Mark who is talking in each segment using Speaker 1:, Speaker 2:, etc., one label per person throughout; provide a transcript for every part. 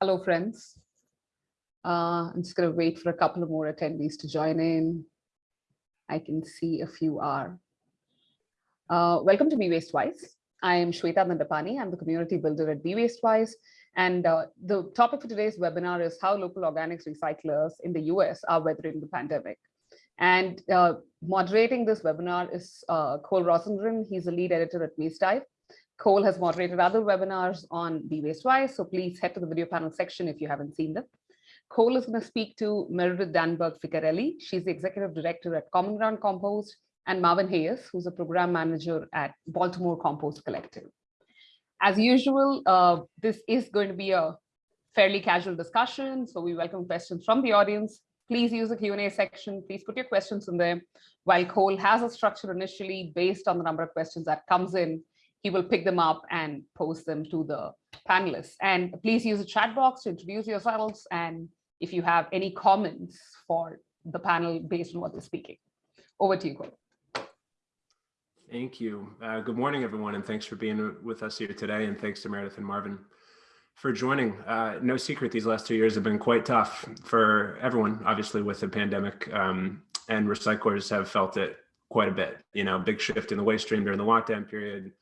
Speaker 1: Hello, friends. Uh, I'm just going to wait for a couple of more attendees to join in. I can see a few are. Uh, welcome to Be Waste Wise. I am Shweta Nandapani. I'm the community builder at Be Waste Wise. And uh, the topic for today's webinar is how local organics recyclers in the US are weathering the pandemic. And uh, moderating this webinar is uh, Cole Rosengren. He's a lead editor at Waste Dive. Cole has moderated other webinars on Be Waste Wise, so please head to the video panel section if you haven't seen them. Cole is going to speak to Meredith Danberg Ficarelli. She's the executive director at Common Ground Compost, and Marvin Hayes, who's a program manager at Baltimore Compost Collective. As usual, uh, this is going to be a fairly casual discussion, so we welcome questions from the audience. Please use the Q&A section. Please put your questions in there. While Cole has a structure initially based on the number of questions that comes in, he will pick them up and post them to the panelists. And please use the chat box to introduce yourselves and if you have any comments for the panel based on what they're speaking. Over to you, Cole.
Speaker 2: Thank you. Uh, good morning, everyone, and thanks for being with us here today. And thanks to Meredith and Marvin for joining. Uh, no secret, these last two years have been quite tough for everyone, obviously with the pandemic, um, and recyclers have felt it quite a bit. You know, big shift in the waste stream during the lockdown period,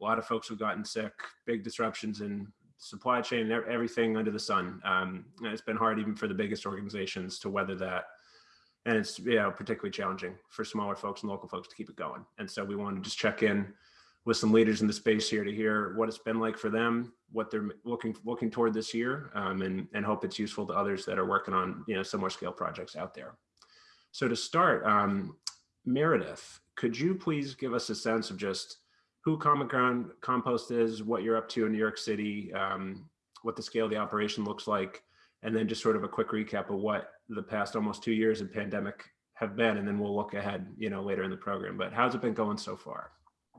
Speaker 2: a lot of folks have gotten sick, big disruptions in supply chain, everything under the sun. Um, it's been hard even for the biggest organizations to weather that. And it's you know, particularly challenging for smaller folks and local folks to keep it going. And so we want to just check in with some leaders in the space here to hear what it's been like for them, what they're looking looking toward this year, um, and, and hope it's useful to others that are working on you know similar scale projects out there. So to start, um, Meredith, could you please give us a sense of just who Common Ground Compost is, what you're up to in New York City, um, what the scale of the operation looks like, and then just sort of a quick recap of what the past almost two years of pandemic have been, and then we'll look ahead, you know, later in the program. But how's it been going so far?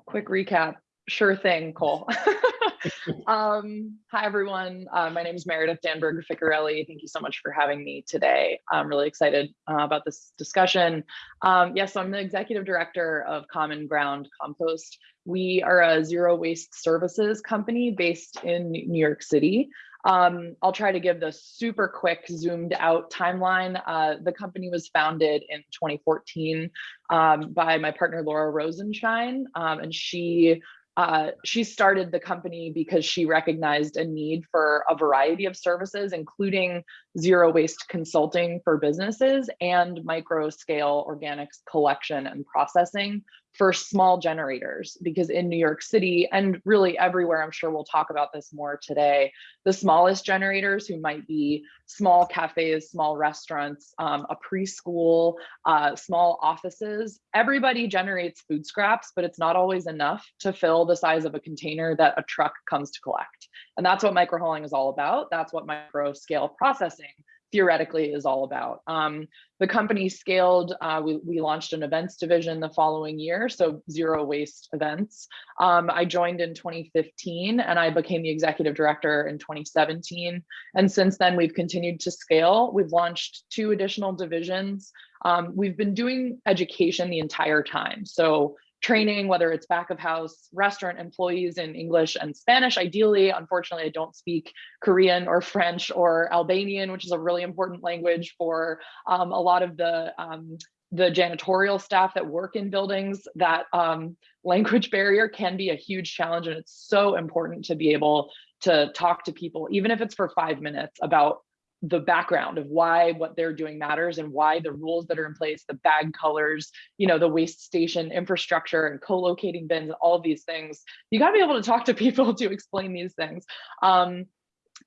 Speaker 3: Quick recap. Sure thing, Cole. um, hi, everyone. Uh, my name is Meredith Danberg Ficarelli. Thank you so much for having me today. I'm really excited uh, about this discussion. Um, yes, I'm the executive director of Common Ground Compost. We are a zero waste services company based in New York City. Um, I'll try to give the super quick zoomed out timeline. Uh, the company was founded in 2014 um, by my partner Laura Rosenshine, um, and she uh, she started the company because she recognized a need for a variety of services, including zero waste consulting for businesses and micro scale organics collection and processing for small generators because in New York City and really everywhere, I'm sure we'll talk about this more today, the smallest generators who might be small cafes, small restaurants, um, a preschool, uh, small offices, everybody generates food scraps, but it's not always enough to fill the size of a container that a truck comes to collect. And that's what microhauling is all about. That's what micro scale processing theoretically is all about. Um, the company scaled, uh, we, we launched an events division the following year, so zero waste events. Um, I joined in 2015 and I became the executive director in 2017. And since then we've continued to scale. We've launched two additional divisions. Um, we've been doing education the entire time. So training, whether it's back of house, restaurant employees in English and Spanish. Ideally, unfortunately, I don't speak Korean or French or Albanian, which is a really important language for um, a lot of the um, the janitorial staff that work in buildings, that um, language barrier can be a huge challenge. And it's so important to be able to talk to people, even if it's for five minutes about the background of why what they're doing matters and why the rules that are in place, the bag colors, you know, the waste station infrastructure and co-locating bins, all of these things. You got to be able to talk to people to explain these things. Um,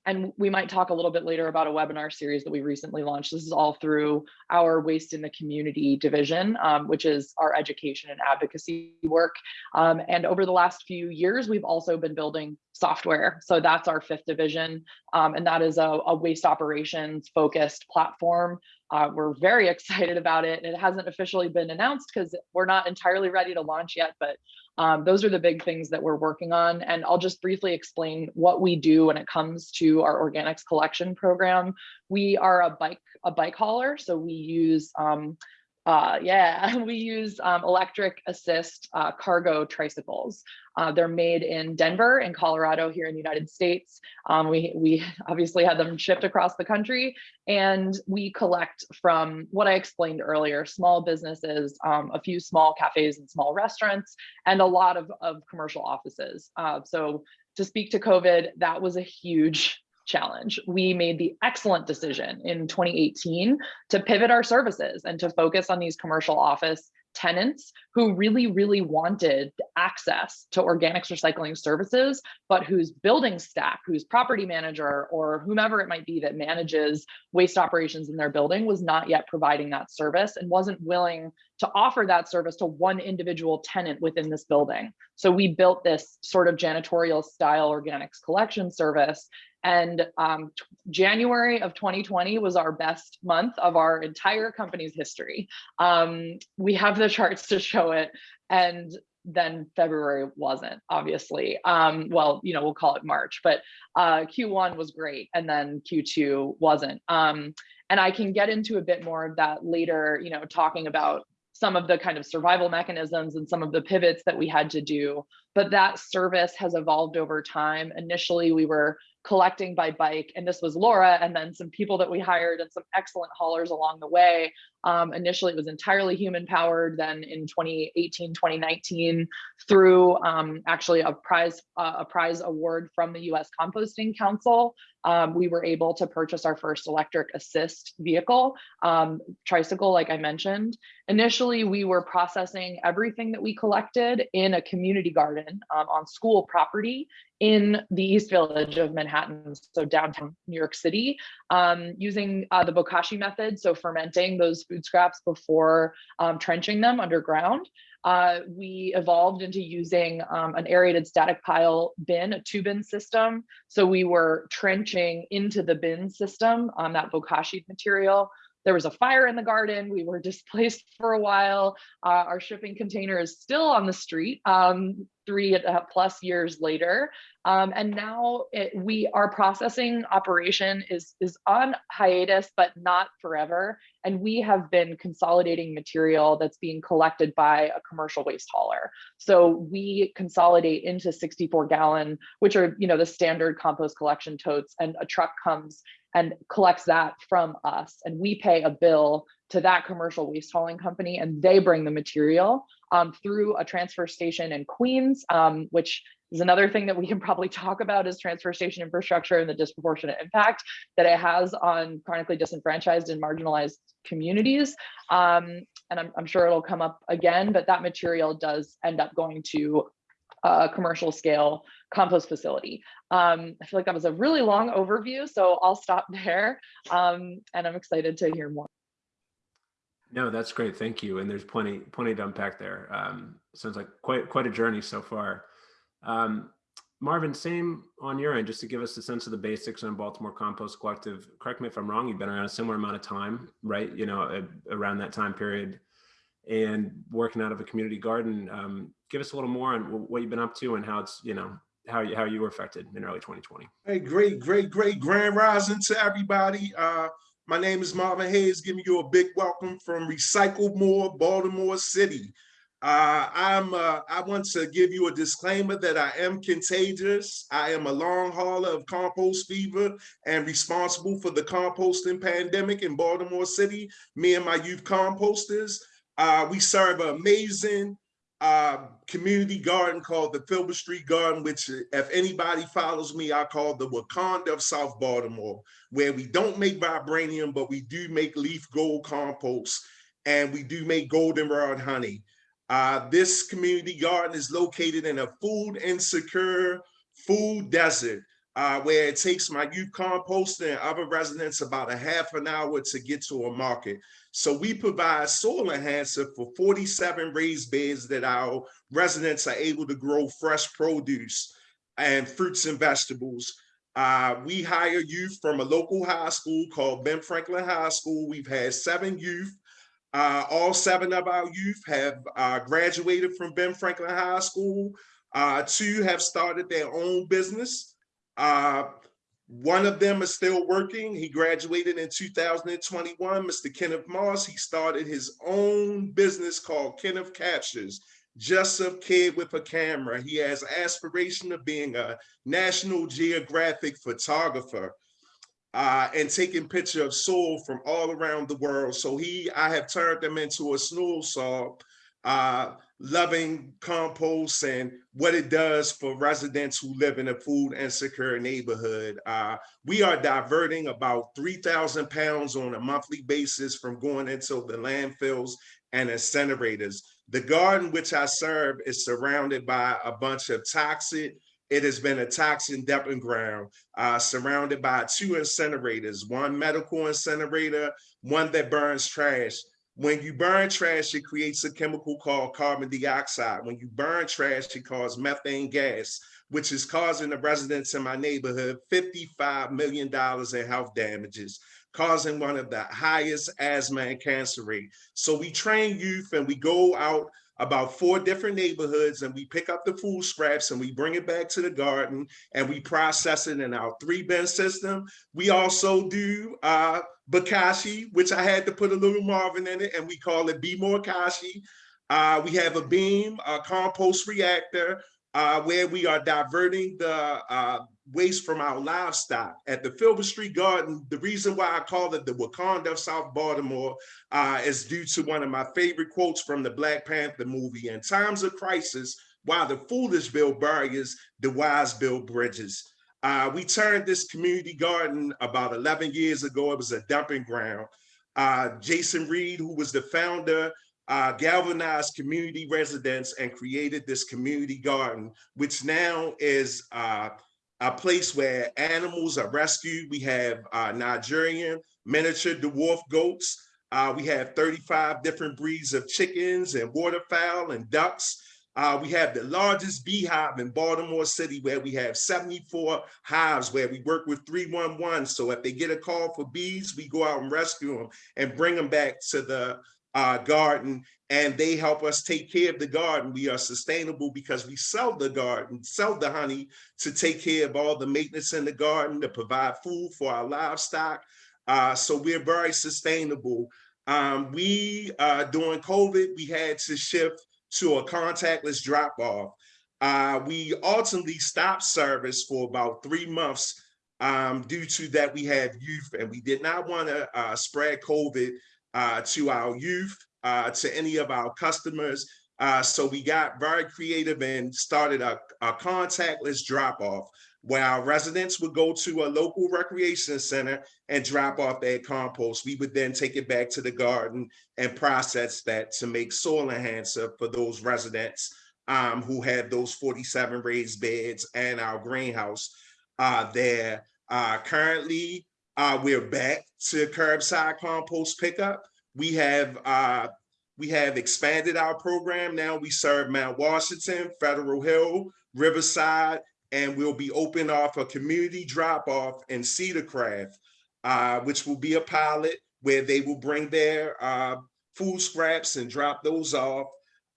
Speaker 3: and we might talk a little bit later about a webinar series that we recently launched. This is all through our Waste in the Community division, um, which is our education and advocacy work. Um, and over the last few years, we've also been building software. So that's our fifth division. Um, and that is a, a, waste operations focused platform. Uh, we're very excited about it. And It hasn't officially been announced because we're not entirely ready to launch yet, but um, those are the big things that we're working on. And I'll just briefly explain what we do when it comes to our organics collection program. We are a bike, a bike hauler. So we use um, Uh, yeah, we use um, electric assist uh, cargo tricycles. Uh, they're made in Denver in Colorado here in the United States. Um, we, we obviously had them shipped across the country and we collect from what I explained earlier, small businesses, um, a few small cafes and small restaurants, and a lot of, of commercial offices. Uh, so to speak to COVID, that was a huge challenge. We made the excellent decision in 2018 to pivot our services and to focus on these commercial office tenants who really, really wanted access to organics recycling services, but whose building staff, whose property manager, or whomever it might be that manages waste operations in their building was not yet providing that service and wasn't willing to offer that service to one individual tenant within this building. So we built this sort of janitorial style organics collection service and um, January of 2020 was our best month of our entire company's history. Um, we have the charts to show it. And then February wasn't, obviously. Um, well, you know, we'll call it March, but uh, Q1 was great. And then Q2 wasn't. Um, and I can get into a bit more of that later, you know, talking about some of the kind of survival mechanisms and some of the pivots that we had to do. But that service has evolved over time. Initially, we were collecting by bike. And this was Laura and then some people that we hired and some excellent haulers along the way. Um, initially, it was entirely human powered. Then in 2018, 2019, through um, actually a prize, uh, a prize award from the US Composting Council, um, we were able to purchase our first electric assist vehicle, um, tricycle, like I mentioned. Initially, we were processing everything that we collected in a community garden um, on school property in the East Village of Manhattan, so downtown New York City, um, using uh, the Bokashi method, so fermenting those food scraps before um, trenching them underground. Uh, we evolved into using um, an aerated static pile bin, a two bin system. So we were trenching into the bin system on that Bokashi material there was a fire in the garden. We were displaced for a while. Uh, our shipping container is still on the street um, three uh, plus years later. Um, and now it, we our processing operation is, is on hiatus, but not forever. And we have been consolidating material that's being collected by a commercial waste hauler. So we consolidate into 64 gallon, which are you know the standard compost collection totes, and a truck comes and collects that from us. And we pay a bill to that commercial waste hauling company and they bring the material um, through a transfer station in Queens, um, which is another thing that we can probably talk about is transfer station infrastructure and the disproportionate impact that it has on chronically disenfranchised and marginalized communities. Um, and I'm, I'm sure it'll come up again, but that material does end up going to a commercial scale compost facility. Um, I feel like that was a really long overview, so I'll stop there. Um, and I'm excited to hear more.
Speaker 2: No, that's great. Thank you. And there's plenty, plenty to unpack there. Um, sounds like quite, quite a journey so far. Um, Marvin, same on your end, just to give us a sense of the basics on Baltimore Compost Collective. Correct me if I'm wrong. You've been around a similar amount of time, right? You know, around that time period and working out of a community garden. Um, give us a little more on what you've been up to and how it's, you know, how you, how you were affected in early 2020.
Speaker 4: Hey, great, great, great grand rising to everybody. Uh, my name is Marvin Hayes, giving you a big welcome from Recycle More, Baltimore City. Uh, I'm, uh, I want to give you a disclaimer that I am contagious. I am a long hauler of compost fever and responsible for the composting pandemic in Baltimore City. Me and my youth composters, uh, we serve an amazing uh, community garden called the Filbert Street Garden, which if anybody follows me, I call the Wakanda of South Baltimore, where we don't make vibranium, but we do make leaf gold compost and we do make goldenrod honey. Uh, this community garden is located in a food insecure food desert uh, where it takes my youth composter and other residents about a half an hour to get to a market. So we provide soil enhancer for 47 raised beds that our residents are able to grow fresh produce and fruits and vegetables. Uh, we hire youth from a local high school called Ben Franklin High School. We've had seven youth. Uh, all seven of our youth have uh, graduated from Ben Franklin High School. Uh, two have started their own business. One of them is still working. He graduated in 2021, Mr. Kenneth Moss. He started his own business called Kenneth Captures, just a kid with a camera. He has aspiration of being a National Geographic photographer uh, and taking picture of soil from all around the world. So he, I have turned him into a snow saw, uh, loving compost and what it does for residents who live in a food insecure neighborhood. Uh, we are diverting about 3,000 pounds on a monthly basis from going into the landfills and incinerators. The garden which I serve is surrounded by a bunch of toxic it has been a toxin dumping ground uh, surrounded by two incinerators, one medical incinerator, one that burns trash. When you burn trash, it creates a chemical called carbon dioxide. When you burn trash, it causes methane gas, which is causing the residents in my neighborhood $55 million in health damages, causing one of the highest asthma and cancer rate. So we train youth and we go out about four different neighborhoods and we pick up the food scraps and we bring it back to the garden and we process it in our three bin system. We also do uh, Bokashi, which I had to put a little Marvin in it and we call it Be More Kashi. Uh, we have a beam, a compost reactor, uh, where we are diverting the uh, waste from our livestock. At the Filbert Street Garden, the reason why I call it the Wakanda of South Baltimore uh, is due to one of my favorite quotes from the Black Panther movie. In times of crisis, while the foolish build barriers, the wise build bridges. Uh, we turned this community garden about 11 years ago. It was a dumping ground. Uh, Jason Reed, who was the founder uh, galvanized community residents and created this community garden, which now is uh, a place where animals are rescued. We have uh, Nigerian miniature dwarf goats. Uh, we have 35 different breeds of chickens and waterfowl and ducks. Uh, we have the largest beehive in Baltimore City where we have 74 hives where we work with 311. So if they get a call for bees, we go out and rescue them and bring them back to the uh, garden and they help us take care of the garden. We are sustainable because we sell the garden, sell the honey to take care of all the maintenance in the garden, to provide food for our livestock. Uh, so we're very sustainable. Um, we, uh, during COVID, we had to shift to a contactless drop off. Uh, we ultimately stopped service for about three months um, due to that we have youth and we did not want to uh, spread COVID uh, to our youth, uh, to any of our customers. Uh, so we got very creative and started a, a contactless drop off where our residents would go to a local recreation center and drop off their compost. We would then take it back to the garden and process that to make soil enhancer for those residents um, who had those 47 raised beds and our greenhouse uh, there. Uh, currently, uh, we're back to curbside compost pickup. We have uh, we have expanded our program. Now we serve Mount Washington, Federal Hill, Riverside, and we'll be open off a community drop off in Cedarcroft, uh, which will be a pilot where they will bring their uh, food scraps and drop those off.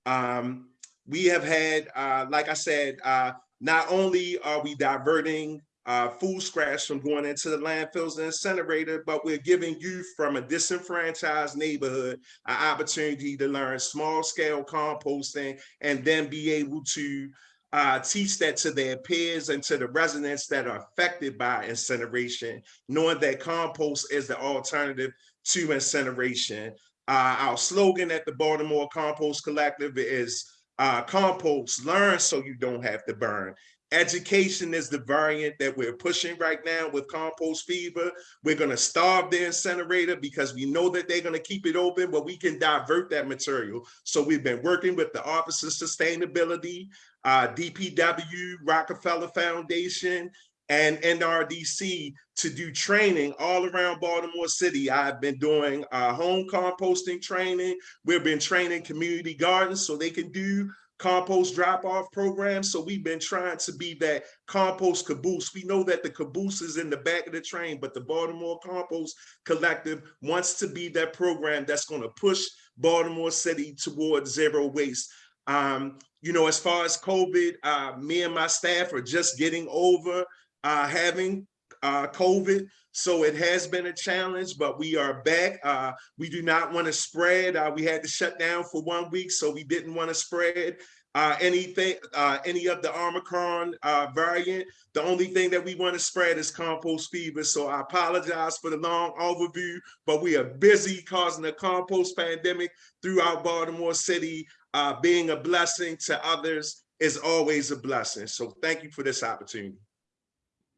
Speaker 4: Um, we have had, uh, like I said, uh, not only are we diverting uh, food scraps from going into the landfills and incinerator, but we're giving youth from a disenfranchised neighborhood an opportunity to learn small scale composting and then be able to uh, teach that to their peers and to the residents that are affected by incineration, knowing that compost is the alternative to incineration. Uh, our slogan at the Baltimore Compost Collective is uh, compost, learn so you don't have to burn. Education is the variant that we're pushing right now with compost fever. We're going to starve the incinerator because we know that they're going to keep it open, but we can divert that material. So we've been working with the Office of Sustainability, uh, DPW, Rockefeller Foundation, and NRDC to do training all around Baltimore City. I've been doing uh, home composting training. We've been training community gardens so they can do compost drop-off program. So we've been trying to be that compost caboose. We know that the caboose is in the back of the train, but the Baltimore Compost Collective wants to be that program that's going to push Baltimore City towards zero waste. Um, you know, as far as COVID, uh, me and my staff are just getting over uh, having uh, COVID. So it has been a challenge, but we are back. Uh, we do not want to spread. Uh, we had to shut down for one week, so we didn't want to spread uh, anything, uh, any of the Omicron uh, variant. The only thing that we want to spread is compost fever. So I apologize for the long overview, but we are busy causing a compost pandemic throughout Baltimore City. Uh, being a blessing to others is always a blessing. So thank you for this opportunity.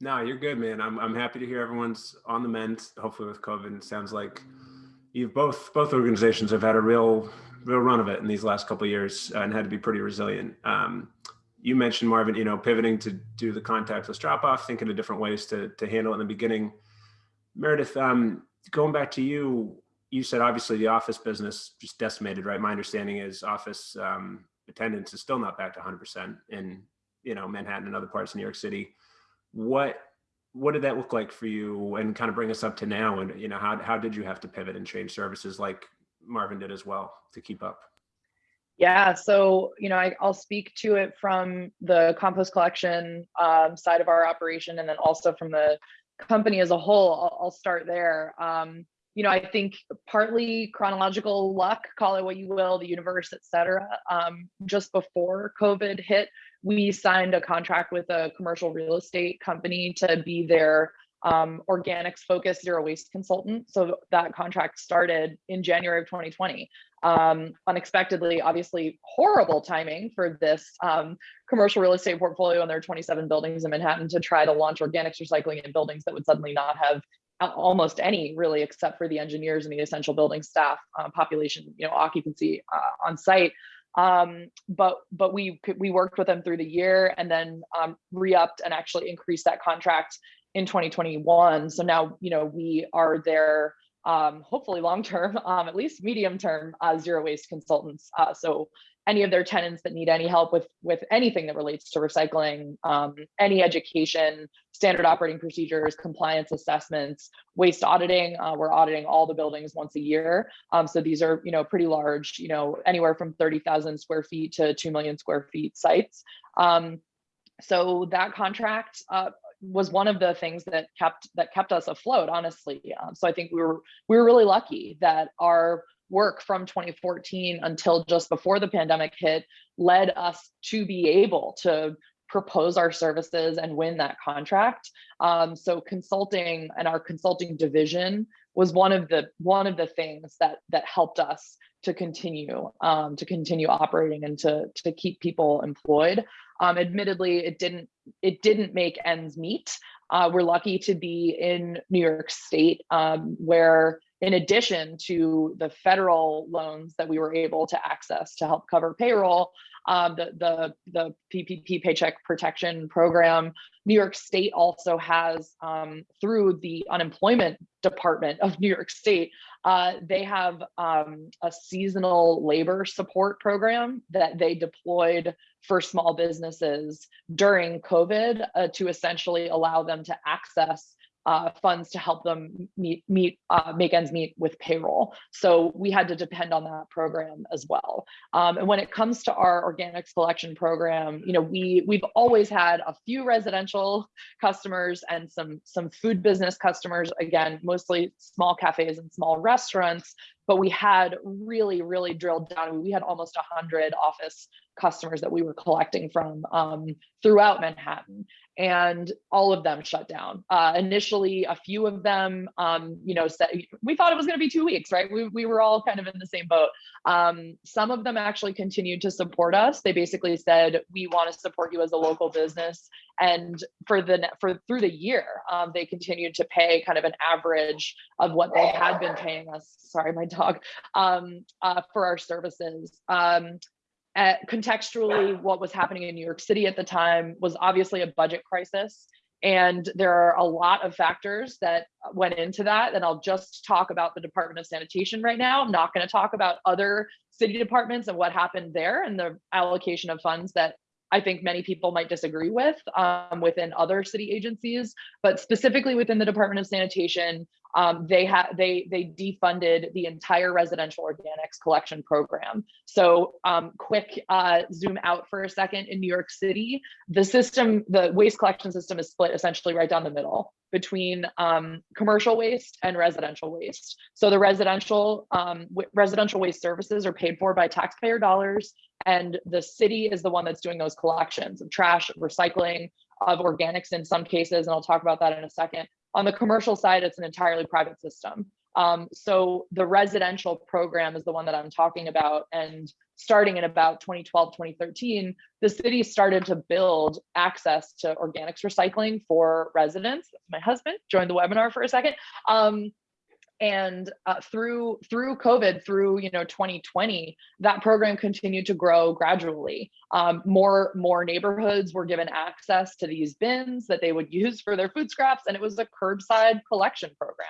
Speaker 2: No, you're good, man. I'm I'm happy to hear everyone's on the mend. Hopefully, with COVID, sounds like you've both both organizations have had a real real run of it in these last couple years uh, and had to be pretty resilient. Um, you mentioned Marvin, you know, pivoting to do the contactless drop off, thinking of different ways to to handle it in the beginning. Meredith, um, going back to you, you said obviously the office business just decimated, right? My understanding is office um, attendance is still not back to 100% in you know Manhattan and other parts of New York City what what did that look like for you and kind of bring us up to now and you know how, how did you have to pivot and change services like marvin did as well to keep up
Speaker 3: Yeah, so you know, I, I'll speak to it from the compost collection um, side of our operation, and then also from the company as a whole. I'll, I'll start there. Um, you know, I think partly chronological luck, call it what you will, the universe, et cetera. Um, just before COVID hit, we signed a contract with a commercial real estate company to be their um, organics focused zero waste consultant. So that contract started in January of 2020. Um, unexpectedly, obviously horrible timing for this um, commercial real estate portfolio and their 27 buildings in Manhattan to try to launch organics recycling in buildings that would suddenly not have almost any really except for the engineers and the essential building staff uh, population you know occupancy uh, on site um, but but we we worked with them through the year and then um, re-upped and actually increased that contract in 2021 so now you know we are their um, hopefully long term um, at least medium term uh, zero waste consultants. Uh, so any of their tenants that need any help with with anything that relates to recycling um, any education standard operating procedures compliance assessments waste auditing uh, we're auditing all the buildings once a year. Um, so these are you know pretty large you know anywhere from 30,000 square feet to 2 million square feet sites. Um, so that contract uh, was one of the things that kept that kept us afloat honestly. Um, so i think we were we were really lucky that our work from 2014 until just before the pandemic hit led us to be able to propose our services and win that contract. Um, so consulting and our consulting division was one of the one of the things that that helped us to continue um, to continue operating and to to keep people employed. Um, admittedly it didn't it didn't make ends meet. Uh, we're lucky to be in new york state um, where in addition to the federal loans that we were able to access to help cover payroll, um, the, the, the PPP Paycheck Protection Program, New York State also has, um, through the unemployment department of New York State, uh, they have um, a seasonal labor support program that they deployed for small businesses during COVID uh, to essentially allow them to access uh, funds to help them meet meet uh, make ends meet with payroll. So we had to depend on that program as well. Um, and when it comes to our organics collection program, you know, we we've always had a few residential customers and some some food business customers. Again, mostly small cafes and small restaurants. But we had really, really drilled down. We had almost 100 office customers that we were collecting from um, throughout Manhattan and all of them shut down. Uh, initially, a few of them, um, you know, said we thought it was going to be two weeks, right? We, we were all kind of in the same boat. Um, some of them actually continued to support us. They basically said, "We want to support you as a local business." And for the for through the year, um, they continued to pay kind of an average of what they had been paying us. Sorry, my dog. Um, uh, for our services. Um, uh, contextually, what was happening in New York City at the time was obviously a budget crisis. And there are a lot of factors that went into that. And I'll just talk about the Department of Sanitation right now. I'm not going to talk about other city departments and what happened there and the allocation of funds that I think many people might disagree with um, within other city agencies, but specifically within the Department of Sanitation, um, they had they they defunded the entire residential organics collection program. So um, quick uh, zoom out for a second in New York City, the system, the waste collection system is split essentially right down the middle between um, commercial waste and residential waste. So the residential um, residential waste services are paid for by taxpayer dollars, and the city is the one that's doing those collections of trash, recycling, of organics in some cases, and I'll talk about that in a second. On the commercial side, it's an entirely private system. Um, so the residential program is the one that I'm talking about. And starting in about 2012, 2013, the city started to build access to organics recycling for residents. My husband joined the webinar for a second. Um, and uh, through through covid through you know 2020 that program continued to grow gradually. Um, more more neighborhoods were given access to these bins that they would use for their food scraps and it was a curbside collection program.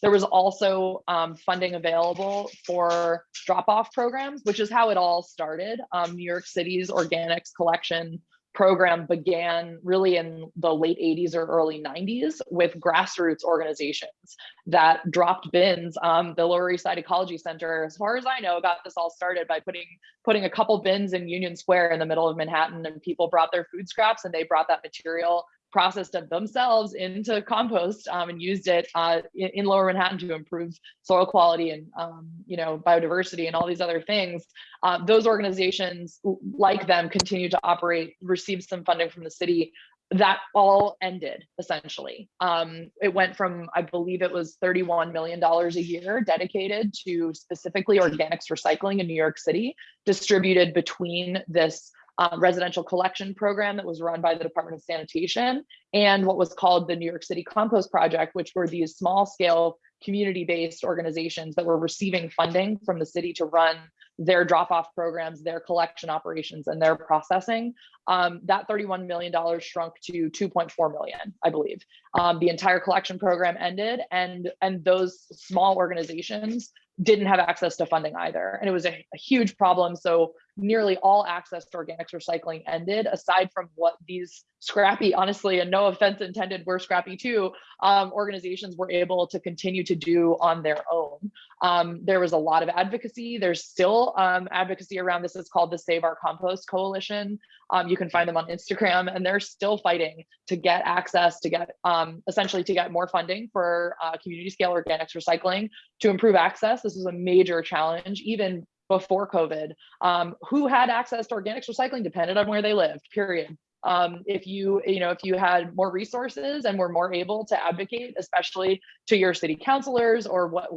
Speaker 3: There was also um, funding available for drop-off programs which is how it all started. Um, new york city's organics collection program began really in the late 80s or early 90s with grassroots organizations that dropped bins. Um, the Lower East Side Ecology Center, as far as I know, got this all started by putting putting a couple bins in Union Square in the middle of Manhattan, and people brought their food scraps and they brought that material processed it themselves into compost um, and used it uh, in, in, lower Manhattan to improve soil quality and um, you know biodiversity and all these other things. Uh, those organizations like them continue to operate, receive some funding from the city. That all ended essentially. Um, it went from, I believe it was $31 million a year dedicated to specifically organics recycling in New York City, distributed between this um, residential collection program that was run by the Department of Sanitation and what was called the New York City Compost Project, which were these small scale community-based organizations that were receiving funding from the city to run their drop-off programs, their collection operations, and their processing. Um, that $31 million shrunk to 2.4 million, I believe. Um, the entire collection program ended, and, and those small organizations didn't have access to funding either. And it was a, a, huge problem. So nearly all access to organics recycling ended, aside from what these scrappy, honestly, and no offense intended, we're scrappy too, um, organizations were able to continue to do on their own. Um, there was a lot of advocacy. There's still um, advocacy around this. It's called the Save Our Compost Coalition. Um, you can find them on Instagram and they're still fighting to get access, to get um, essentially to get more funding for uh, community scale organics recycling to improve access. This is a major challenge, even before COVID. Um, who had access to organics recycling depended on where they lived, period um, if you you know if you had more resources and were more able to advocate especially to your city councilors or what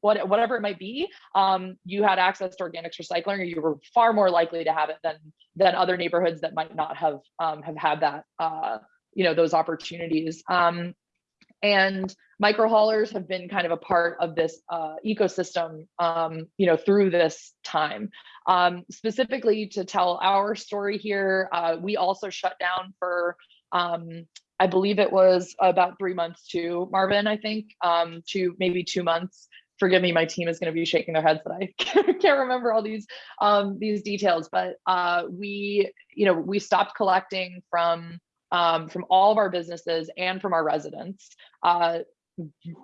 Speaker 3: what whatever it might be um, you had access to organics recycling or you were far more likely to have it than than other neighborhoods that might not have um, have had that uh, you know those opportunities um, and micro haulers have been kind of a part of this uh, ecosystem, um, you know, through this time. Um, specifically to tell our story here, uh, we also shut down for, um, I believe it was about three months too, Marvin, I think, um, to maybe two months. Forgive me, my team is going to be shaking their heads that I can't remember all these um, these details, but uh, we, you know, we stopped collecting from um, from all of our businesses and from our residents. Uh,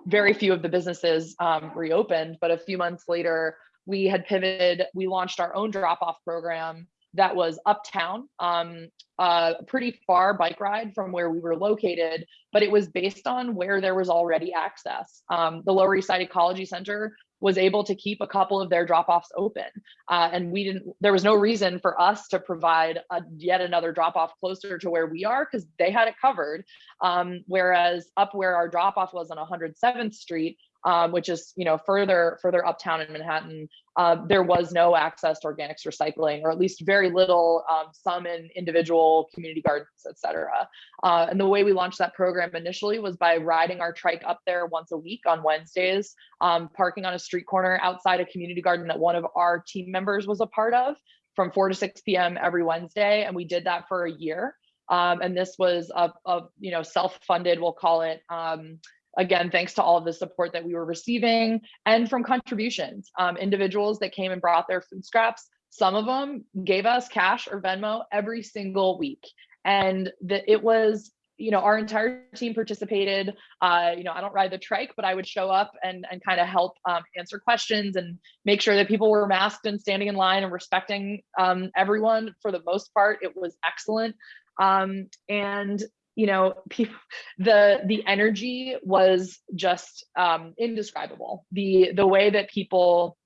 Speaker 3: very few of the businesses um, reopened, but a few months later, we had pivoted, we launched our own drop-off program that was uptown, um, a pretty far bike ride from where we were located, but it was based on where there was already access. Um, the Lower East Side Ecology Center was able to keep a couple of their drop-offs open. Uh, and we didn't, there was no reason for us to provide a, yet another drop-off closer to where we are because they had it covered. Um, whereas up where our drop-off was on 107th Street, um, which is you know further further uptown in Manhattan, uh, there was no access to organics recycling, or at least very little, um, some in individual community gardens, et cetera. Uh, and the way we launched that program initially was by riding our trike up there once a week on Wednesdays, um, parking on a street corner outside a community garden that one of our team members was a part of from 4 to 6 p.m. every Wednesday. And we did that for a year. Um, and this was a, a, you know self-funded we'll call it um, again, thanks to all of the support that we were receiving and from contributions, um, individuals that came and brought their food scraps some of them gave us cash or Venmo every single week. And it was you know, our entire team participated. Uh, you know, I don't ride the trike, but I would show up and, and kind of help um, answer questions and make sure that people were masked and standing in line and respecting um, everyone. For the most part, it was excellent. Um, and you know, people, the the energy was just um, indescribable. The the way that people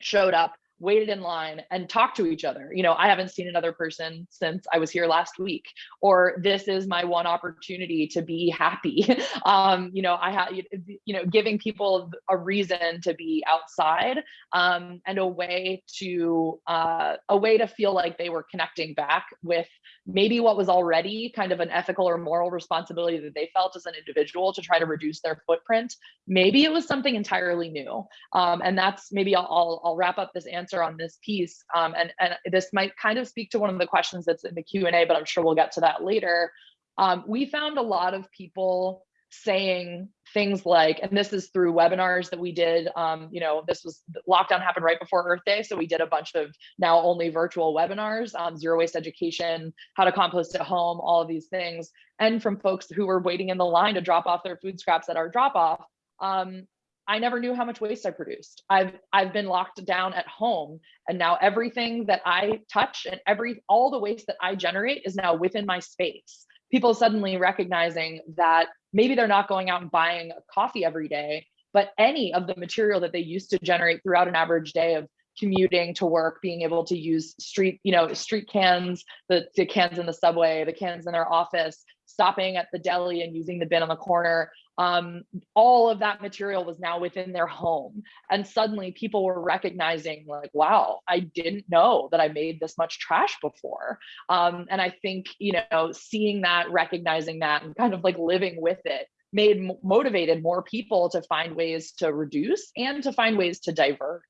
Speaker 3: showed up waited in line and talked to each other. You know, I haven't seen another person since I was here last week, or this is my one opportunity to be happy. um, you know, I have, you know, giving people a reason to be outside um, and a way to, uh, a way to feel like they were connecting back with maybe what was already kind of an ethical or moral responsibility that they felt as an individual to try to reduce their footprint. Maybe it was something entirely new. Um, and that's maybe I'll, I'll, I'll, wrap up this answer on this piece. Um, and, and this might kind of speak to one of the questions that's in the Q&A, but I'm sure we'll get to that later. Um, we found a lot of people saying things like, and this is through webinars that we did, um, you know, this was lockdown happened right before Earth Day. So we did a bunch of now only virtual webinars, um, zero waste education, how to compost at home, all of these things. And from folks who were waiting in the line to drop off their food scraps at our drop off, um, I never knew how much waste I produced. I've I've been locked down at home and now everything that I touch and every all the waste that I generate is now within my space. People suddenly recognizing that maybe they're not going out and buying a coffee every day, but any of the material that they used to generate throughout an average day of commuting to work, being able to use street, you know, street cans, the, the cans in the subway, the cans in their office, stopping at the deli and using the bin on the corner. Um, all of that material was now within their home. And suddenly people were recognizing like, wow, I didn't know that I made this much trash before. Um, and I think, you know, seeing that, recognizing that and kind of like living with it made motivated more people to find ways to reduce and to find ways to divert.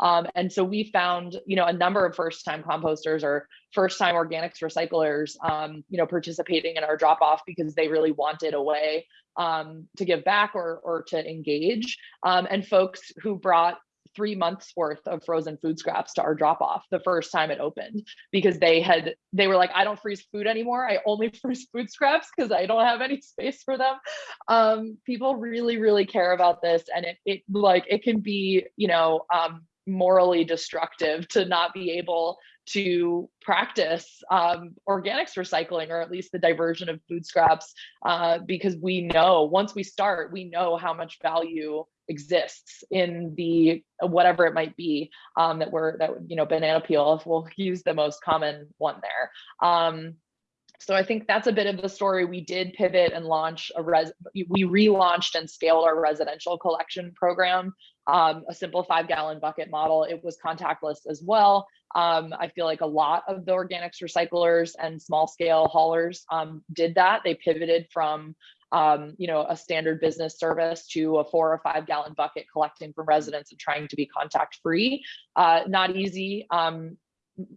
Speaker 3: Um, and so we found, you know, a number of first time composters or first time organics recyclers, um, you know, participating in our drop off because they really wanted a way um, to give back or, or to engage. Um, and folks who brought three months worth of frozen food scraps to our drop off the first time it opened because they had they were like i don't freeze food anymore. I only freeze food scraps because i don't have any space for them. Um, people really really care about this and it, it like it can be you know um, morally destructive to not be able to practice um, organics recycling or at least the diversion of food scraps uh, because we know once we start we know how much value exists in the whatever it might be um, that we're that you know banana peel if we'll use the most common one there um, so I think that's a bit of the story. We did pivot and launch a res. We relaunched and scaled our residential collection program, um, a simple five gallon bucket model. It was contactless as well. Um, I feel like a lot of the organics recyclers and small scale haulers um, did that. They pivoted from um, you know, a standard business service to a four or five gallon bucket collecting from residents and trying to be contact free. Uh, not easy, um,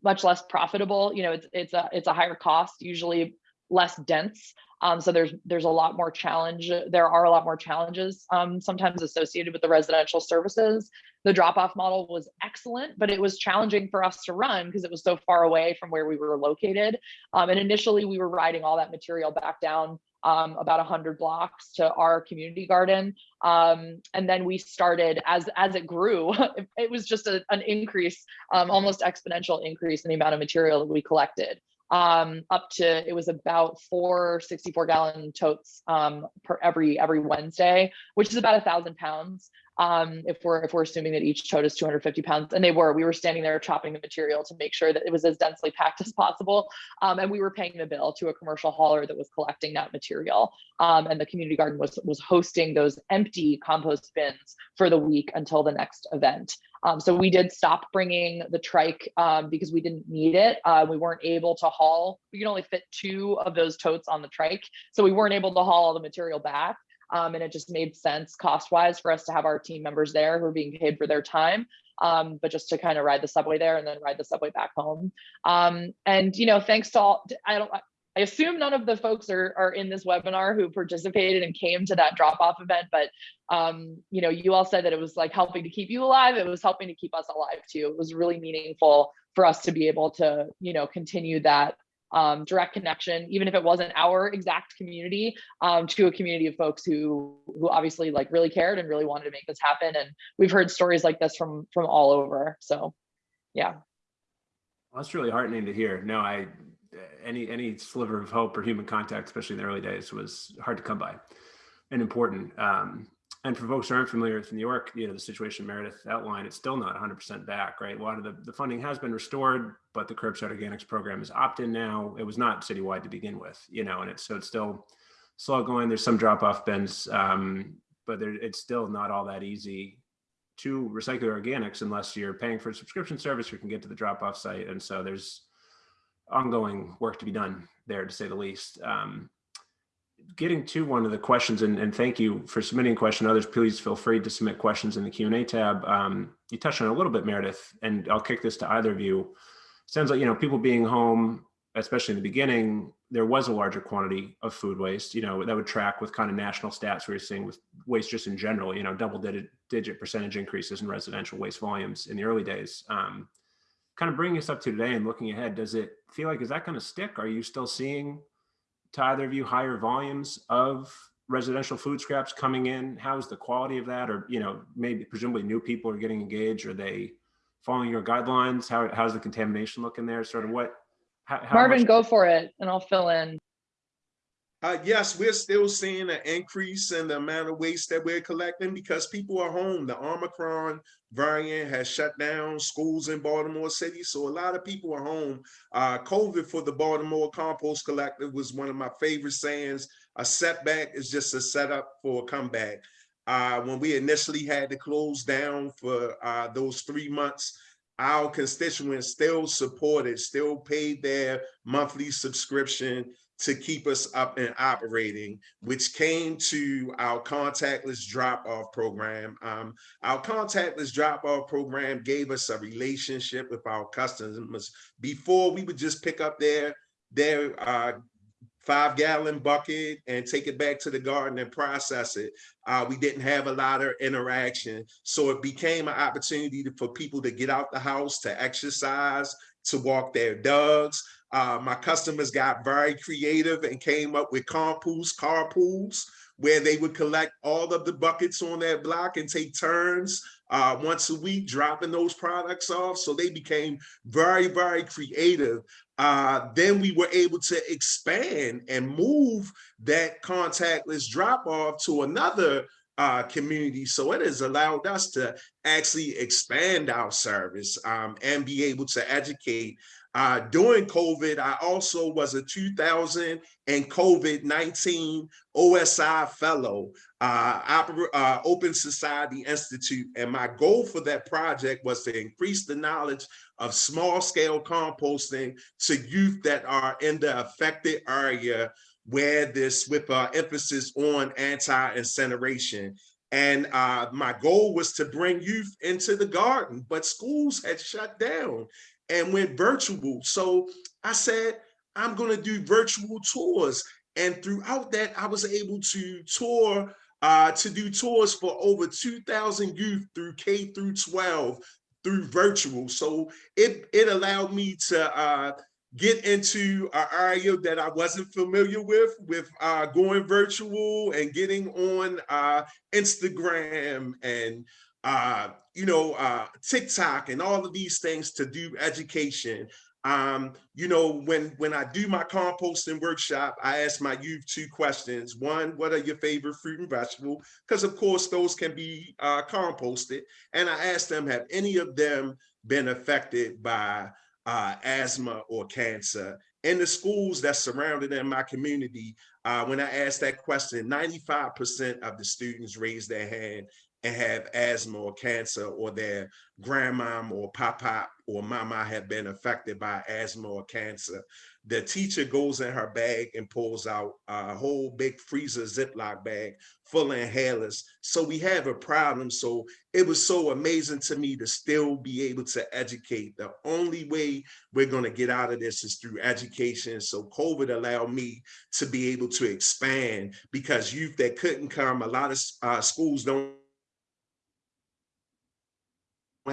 Speaker 3: much less profitable. You know, it's it's a it's a higher cost, usually less dense. Um, so there's there's a lot more challenge. There are a lot more challenges um, sometimes associated with the residential services. The drop off model was excellent, but it was challenging for us to run because it was so far away from where we were located. Um, and initially, we were riding all that material back down um, about 100 blocks to our community garden. Um, and then we started, as, as it grew, it was just a, an increase, um, almost exponential increase in the amount of material that we collected. Um, up to, it was about four 64 gallon totes um, per every every Wednesday, which is about a thousand pounds um, if we're if we're assuming that each tote is 250 pounds, and they were, we were standing there chopping the material to make sure that it was as densely packed as possible, um, and we were paying the bill to a commercial hauler that was collecting that material, um, and the community garden was was hosting those empty compost bins for the week until the next event. Um, so we did stop bringing the trike um, because we didn't need it. Uh, we weren't able to haul. We could only fit two of those totes on the trike, so we weren't able to haul all the material back. Um, and it just made sense cost wise for us to have our team members there who are being paid for their time. Um, but just to kind of ride the subway there and then ride the subway back home. Um, and you know, thanks to all, I don't, I assume none of the folks are, are in this webinar who participated and came to that drop off event, but um, you know, you all said that it was like helping to keep you alive. It was helping to keep us alive too. It was really meaningful for us to be able to, you know, continue that um, direct connection, even if it wasn't our exact community, um, to a community of folks who who obviously like really cared and really wanted to make this happen. And we've heard stories like this from from all over. So, yeah.
Speaker 2: Well, that's really heartening to hear. No, I any any sliver of hope or human contact, especially in the early days, was hard to come by and important. Um, and for folks who aren't familiar with New York, you know, the situation Meredith outlined, it's still not 100% back, right? A lot of the, the funding has been restored, but the curbside organics program is opt-in now. It was not citywide to begin with, you know, and it's so it's still slow going. There's some drop-off bins, um, but there, it's still not all that easy to recycle organics unless you're paying for a subscription service or can get to the drop-off site. And so there's ongoing work to be done there, to say the least. Um, getting to one of the questions, and, and, thank you for submitting a question. Others, please feel free to submit questions in the Q&A tab. Um, you touched on a little bit, Meredith, and I'll kick this to either of you. Sounds like, you know, people being home, especially in the beginning, there was a larger quantity of food waste, you know, that would track with kind of national stats we are seeing with waste just in general, you know, double digit, digit percentage increases in residential waste volumes in the early days. Um, kind of bringing us up to today and looking ahead, does it feel like, is that going to stick? Are you still seeing, to either of you, higher volumes of residential food scraps coming in? How's the quality of that? Or, you know, maybe presumably new people are getting engaged. Are they following your guidelines? How, how's the contamination looking there? Sort of what?
Speaker 3: How, how Marvin, much- go for it and I'll fill in.
Speaker 4: Uh, yes, we're still seeing an increase in the amount of waste that we're collecting because people are home. The Omicron variant has shut down schools in Baltimore City, so a lot of people are home. Uh, COVID for the Baltimore Compost Collective was one of my favorite sayings. A setback is just a setup for a comeback. Uh, when we initially had to close down for uh, those three months, our constituents still supported, still paid their monthly subscription to keep us up and operating, which came to our contactless drop-off program. Um, our contactless drop-off program gave us a relationship with our customers. Before we would just pick up their, their uh, five gallon bucket and take it back to the garden and process it. Uh, we didn't have a lot of interaction. So it became an opportunity to, for people to get out the house, to exercise, to walk their dogs. Uh, my customers got very creative and came up with compost carpools where they would collect all of the buckets on that block and take turns uh, once a week dropping those products off. So they became very, very creative. Uh, then we were able to expand and move that contactless drop off to another uh, community. So it has allowed us to actually expand our service um, and be able to educate uh, during COVID, I also was a 2000 and COVID-19 OSI fellow, uh, uh, Open Society Institute. And my goal for that project was to increase the knowledge of small scale composting to youth that are in the affected area where this with uh, emphasis on anti-incineration. And uh, my goal was to bring youth into the garden, but schools had shut down and went virtual. So I said, I'm going to do virtual tours. And throughout that, I was able to tour, uh, to do tours for over 2,000 youth through K through 12 through virtual. So it, it allowed me to uh, get into an area that I wasn't familiar with, with uh, going virtual and getting on uh, Instagram and uh, you know, uh, TikTok and all of these things to do education. Um, you know, when when I do my composting workshop, I ask my youth two questions. One, what are your favorite fruit and vegetable? Because of course those can be uh, composted. And I ask them, have any of them been affected by uh, asthma or cancer? In the schools that surrounded in my community, uh, when I asked that question, 95% of the students raised their hand and have asthma or cancer or their grandmom or papa or mama have been affected by asthma or cancer. The teacher goes in her bag and pulls out a whole big freezer Ziploc bag full of inhalers. So we have a problem. So it was so amazing to me to still be able to educate. The only way we're going to get out of this is through education. So COVID allowed me to be able to expand because youth that couldn't come, a lot of uh, schools don't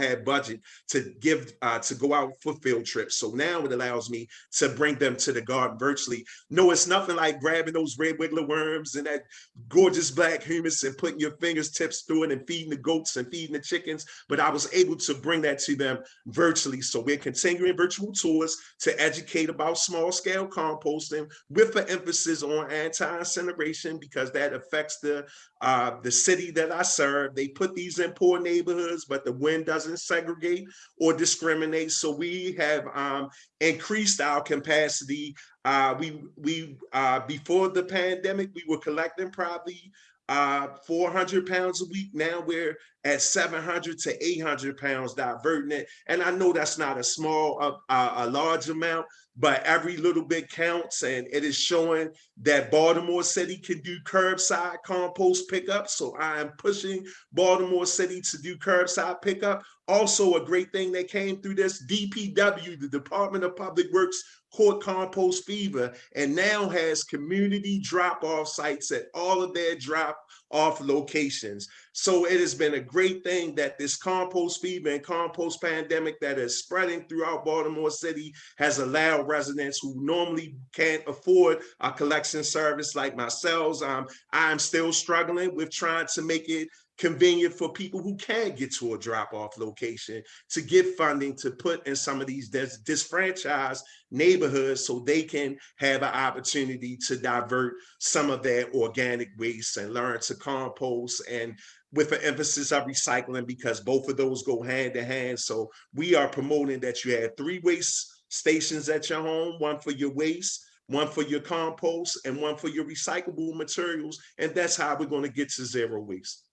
Speaker 4: had budget to give uh, to go out for field trips. So now it allows me to bring them to the garden virtually. No, it's nothing like grabbing those red wiggler worms and that gorgeous black humus and putting your fingers tips through it and feeding the goats and feeding the chickens. But I was able to bring that to them virtually. So we're continuing virtual tours to educate about small scale composting with an emphasis on anti-incineration because that affects the uh, the city that I serve. They put these in poor neighborhoods, but the wind doesn't doesn't segregate or discriminate. So we have um, increased our capacity. Uh, we we uh, before the pandemic, we were collecting probably uh, 400 pounds a week. Now we're at 700 to 800 pounds diverting it. And I know that's not a small, uh, a large amount, but every little bit counts. And it is showing that Baltimore City can do curbside compost pickup. So I am pushing Baltimore City to do curbside pickup. Also a great thing that came through this DPW, the Department of Public Works caught compost fever and now has community drop-off sites at all of their drop-off locations. So it has been a great thing that this compost fever and compost pandemic that is spreading throughout Baltimore City has allowed residents who normally can't afford a collection service like myself. Um, I'm still struggling with trying to make it convenient for people who can't get to a drop-off location to get funding to put in some of these dis disfranchised neighborhoods so they can have an opportunity to divert some of their organic waste and learn to compost and with an emphasis of recycling because both of those go hand in hand. So we are promoting that you have three waste stations at your home, one for your waste, one for your compost, and one for your recyclable materials. And that's how we're going to get to zero waste.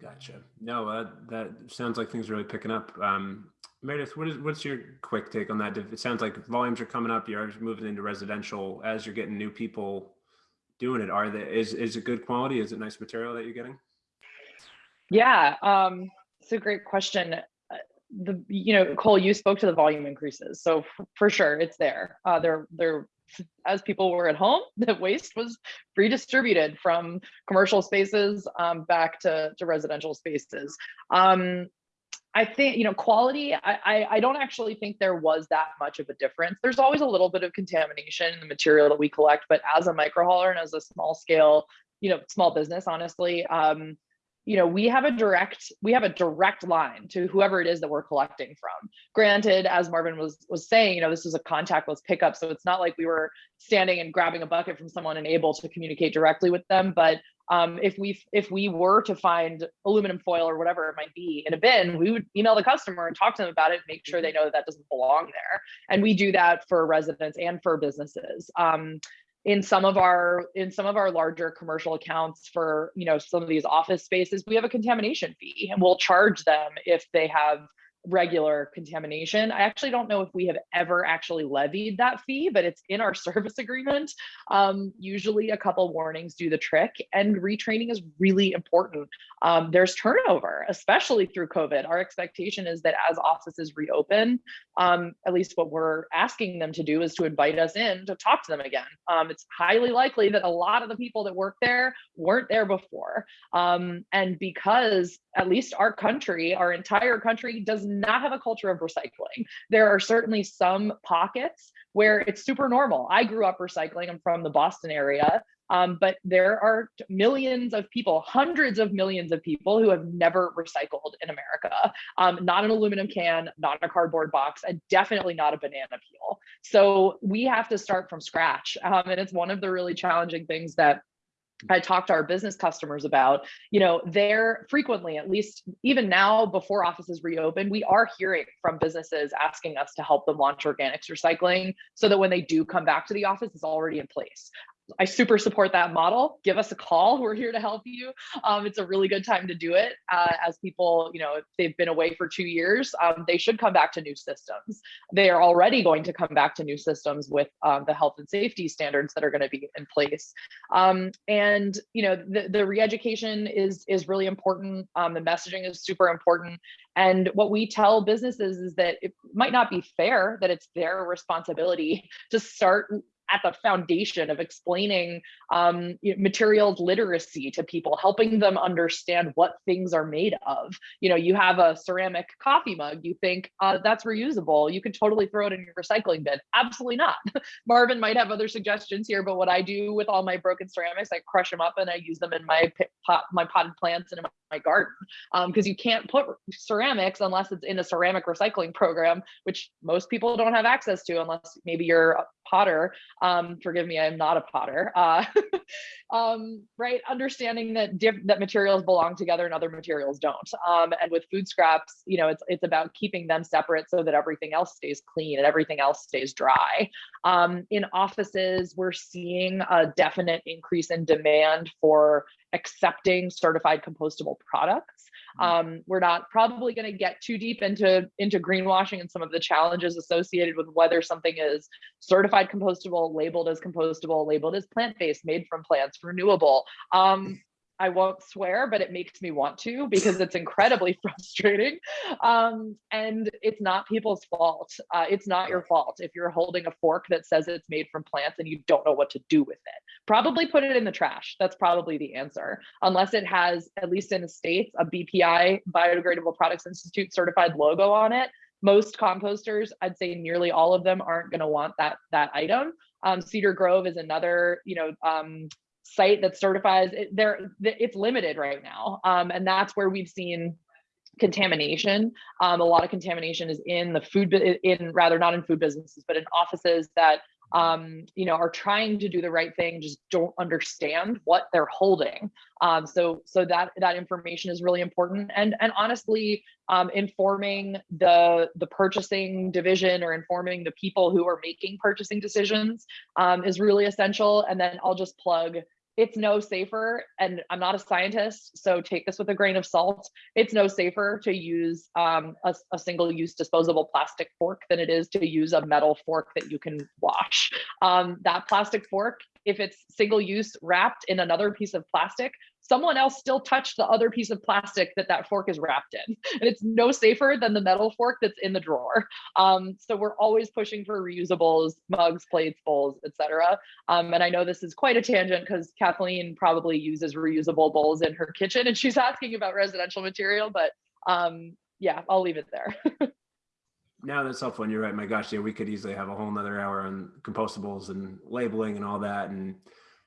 Speaker 2: Gotcha. No, uh, that sounds like things are really picking up. Um, Meredith, what is what's your quick take on that? It sounds like volumes are coming up. You're moving into residential as you're getting new people doing it. Are they is is it good quality? Is it nice material that you're getting?
Speaker 3: Yeah, um, it's a great question. Uh, the you know Cole, you spoke to the volume increases, so for sure it's there. Uh, they're they're as people were at home, the waste was redistributed from commercial spaces um, back to, to residential spaces. Um, I think, you know, quality, I, I, I, don't actually think there was that much of a difference. There's always a little bit of contamination in the material that we collect, but as a micro hauler and as a small scale, you know, small business, honestly, um, you know, we have a direct we have a direct line to whoever it is that we're collecting from. Granted, as Marvin was was saying, you know, this is a contactless pickup, so it's not like we were standing and grabbing a bucket from someone and able to communicate directly with them. But um, if we if we were to find aluminum foil or whatever it might be in a bin, we would email the customer and talk to them about it, make sure they know that that doesn't belong there. And we do that for residents and for businesses. Um, in some of our in some of our larger commercial accounts for you know some of these office spaces we have a contamination fee and we'll charge them if they have regular contamination. I actually don't know if we have ever actually levied that fee, but it's in our service agreement. Um, usually a couple warnings do the trick and retraining is really important. Um, there's turnover, especially through COVID. Our expectation is that as offices reopen, um, at least what we're asking them to do is to invite us in to talk to them again. Um, it's highly likely that a lot of the people that work there weren't there before. Um, and because at least our country, our entire country does not have a culture of recycling. There are certainly some pockets where it's super normal. I grew up recycling. I'm from the Boston area. Um, but there are millions of people, hundreds of millions of people who have never recycled in America. Um, not an aluminum can, not a cardboard box, and definitely not a banana peel. So we have to start from scratch. Um, and it's one of the really challenging things that I talk to our business customers about, you know, they're frequently, at least even now before offices reopen, we are hearing from businesses asking us to help them launch organics recycling so that when they do come back to the office, it's already in place. I super support that model. Give us a call. We're here to help you. Um, it's a really good time to do it. Uh, as people, you know, if they've been away for two years, um, they should come back to new systems. They are already going to come back to new systems with um, the health and safety standards that are going to be in place. Um, and you know, the, the re-education is is really important. Um, the messaging is super important. And what we tell businesses is that it might not be fair that it's their responsibility to start at the foundation of explaining um, materials literacy to people, helping them understand what things are made of. You know, you have a ceramic coffee mug, you think uh, that's reusable. You can totally throw it in your recycling bin. Absolutely not. Marvin might have other suggestions here, but what I do with all my broken ceramics, I crush them up and I use them in my pot, my potted plants and in my garden. Because um, you can't put ceramics unless it's in a ceramic recycling program, which most people don't have access to unless maybe you're a potter um, forgive me, I am not a potter, uh, um, right? Understanding that that materials belong together and other materials don't. Um, and with food scraps, you know, it's, it's about keeping them separate so that everything else stays clean and everything else stays dry. Um, in offices, we're seeing a definite increase in demand for accepting certified compostable products. Mm. Um, we're not probably going to get too deep into into greenwashing and some of the challenges associated with whether something is certified compostable, labeled as compostable, labeled as plant-based, made from plants, renewable. Um, I won't swear, but it makes me want to because it's incredibly frustrating. Um, and it's not people's fault. Uh, it's not your fault if you're holding a fork that says it's made from plants and you don't know what to do with it. Probably put it in the trash. That's probably the answer. Unless it has, at least in the States, a BPI, Biodegradable Products Institute certified logo on it. Most composters, I'd say nearly all of them aren't going to want that, that item. Um, Cedar Grove is another, you know, um, site that certifies it there it's limited right now. Um, and that's where we've seen contamination. Um, a lot of contamination is in the food in rather not in food businesses but in offices that um, you know, are trying to do the right thing, just don't understand what they're holding. Um, so, so that that information is really important, and and honestly, um, informing the the purchasing division or informing the people who are making purchasing decisions um, is really essential. And then I'll just plug it's no safer and i'm not a scientist so take this with a grain of salt. It's no safer to use um, a, a, single use disposable plastic fork than it is to use a metal fork that you can wash. Um, that plastic fork if it's single use wrapped in another piece of plastic someone else still touched the other piece of plastic that that fork is wrapped in. And it's no safer than the metal fork that's in the drawer. Um, so we're always pushing for reusables, mugs, plates, bowls, etc. Um, and I know this is quite a tangent because Kathleen probably uses reusable bowls in her kitchen and she's asking about residential material, but um, yeah, I'll leave it there.
Speaker 2: No, that's helpful. And you're right. My gosh, yeah, we could easily have a whole nother hour on compostables and labeling and all that. And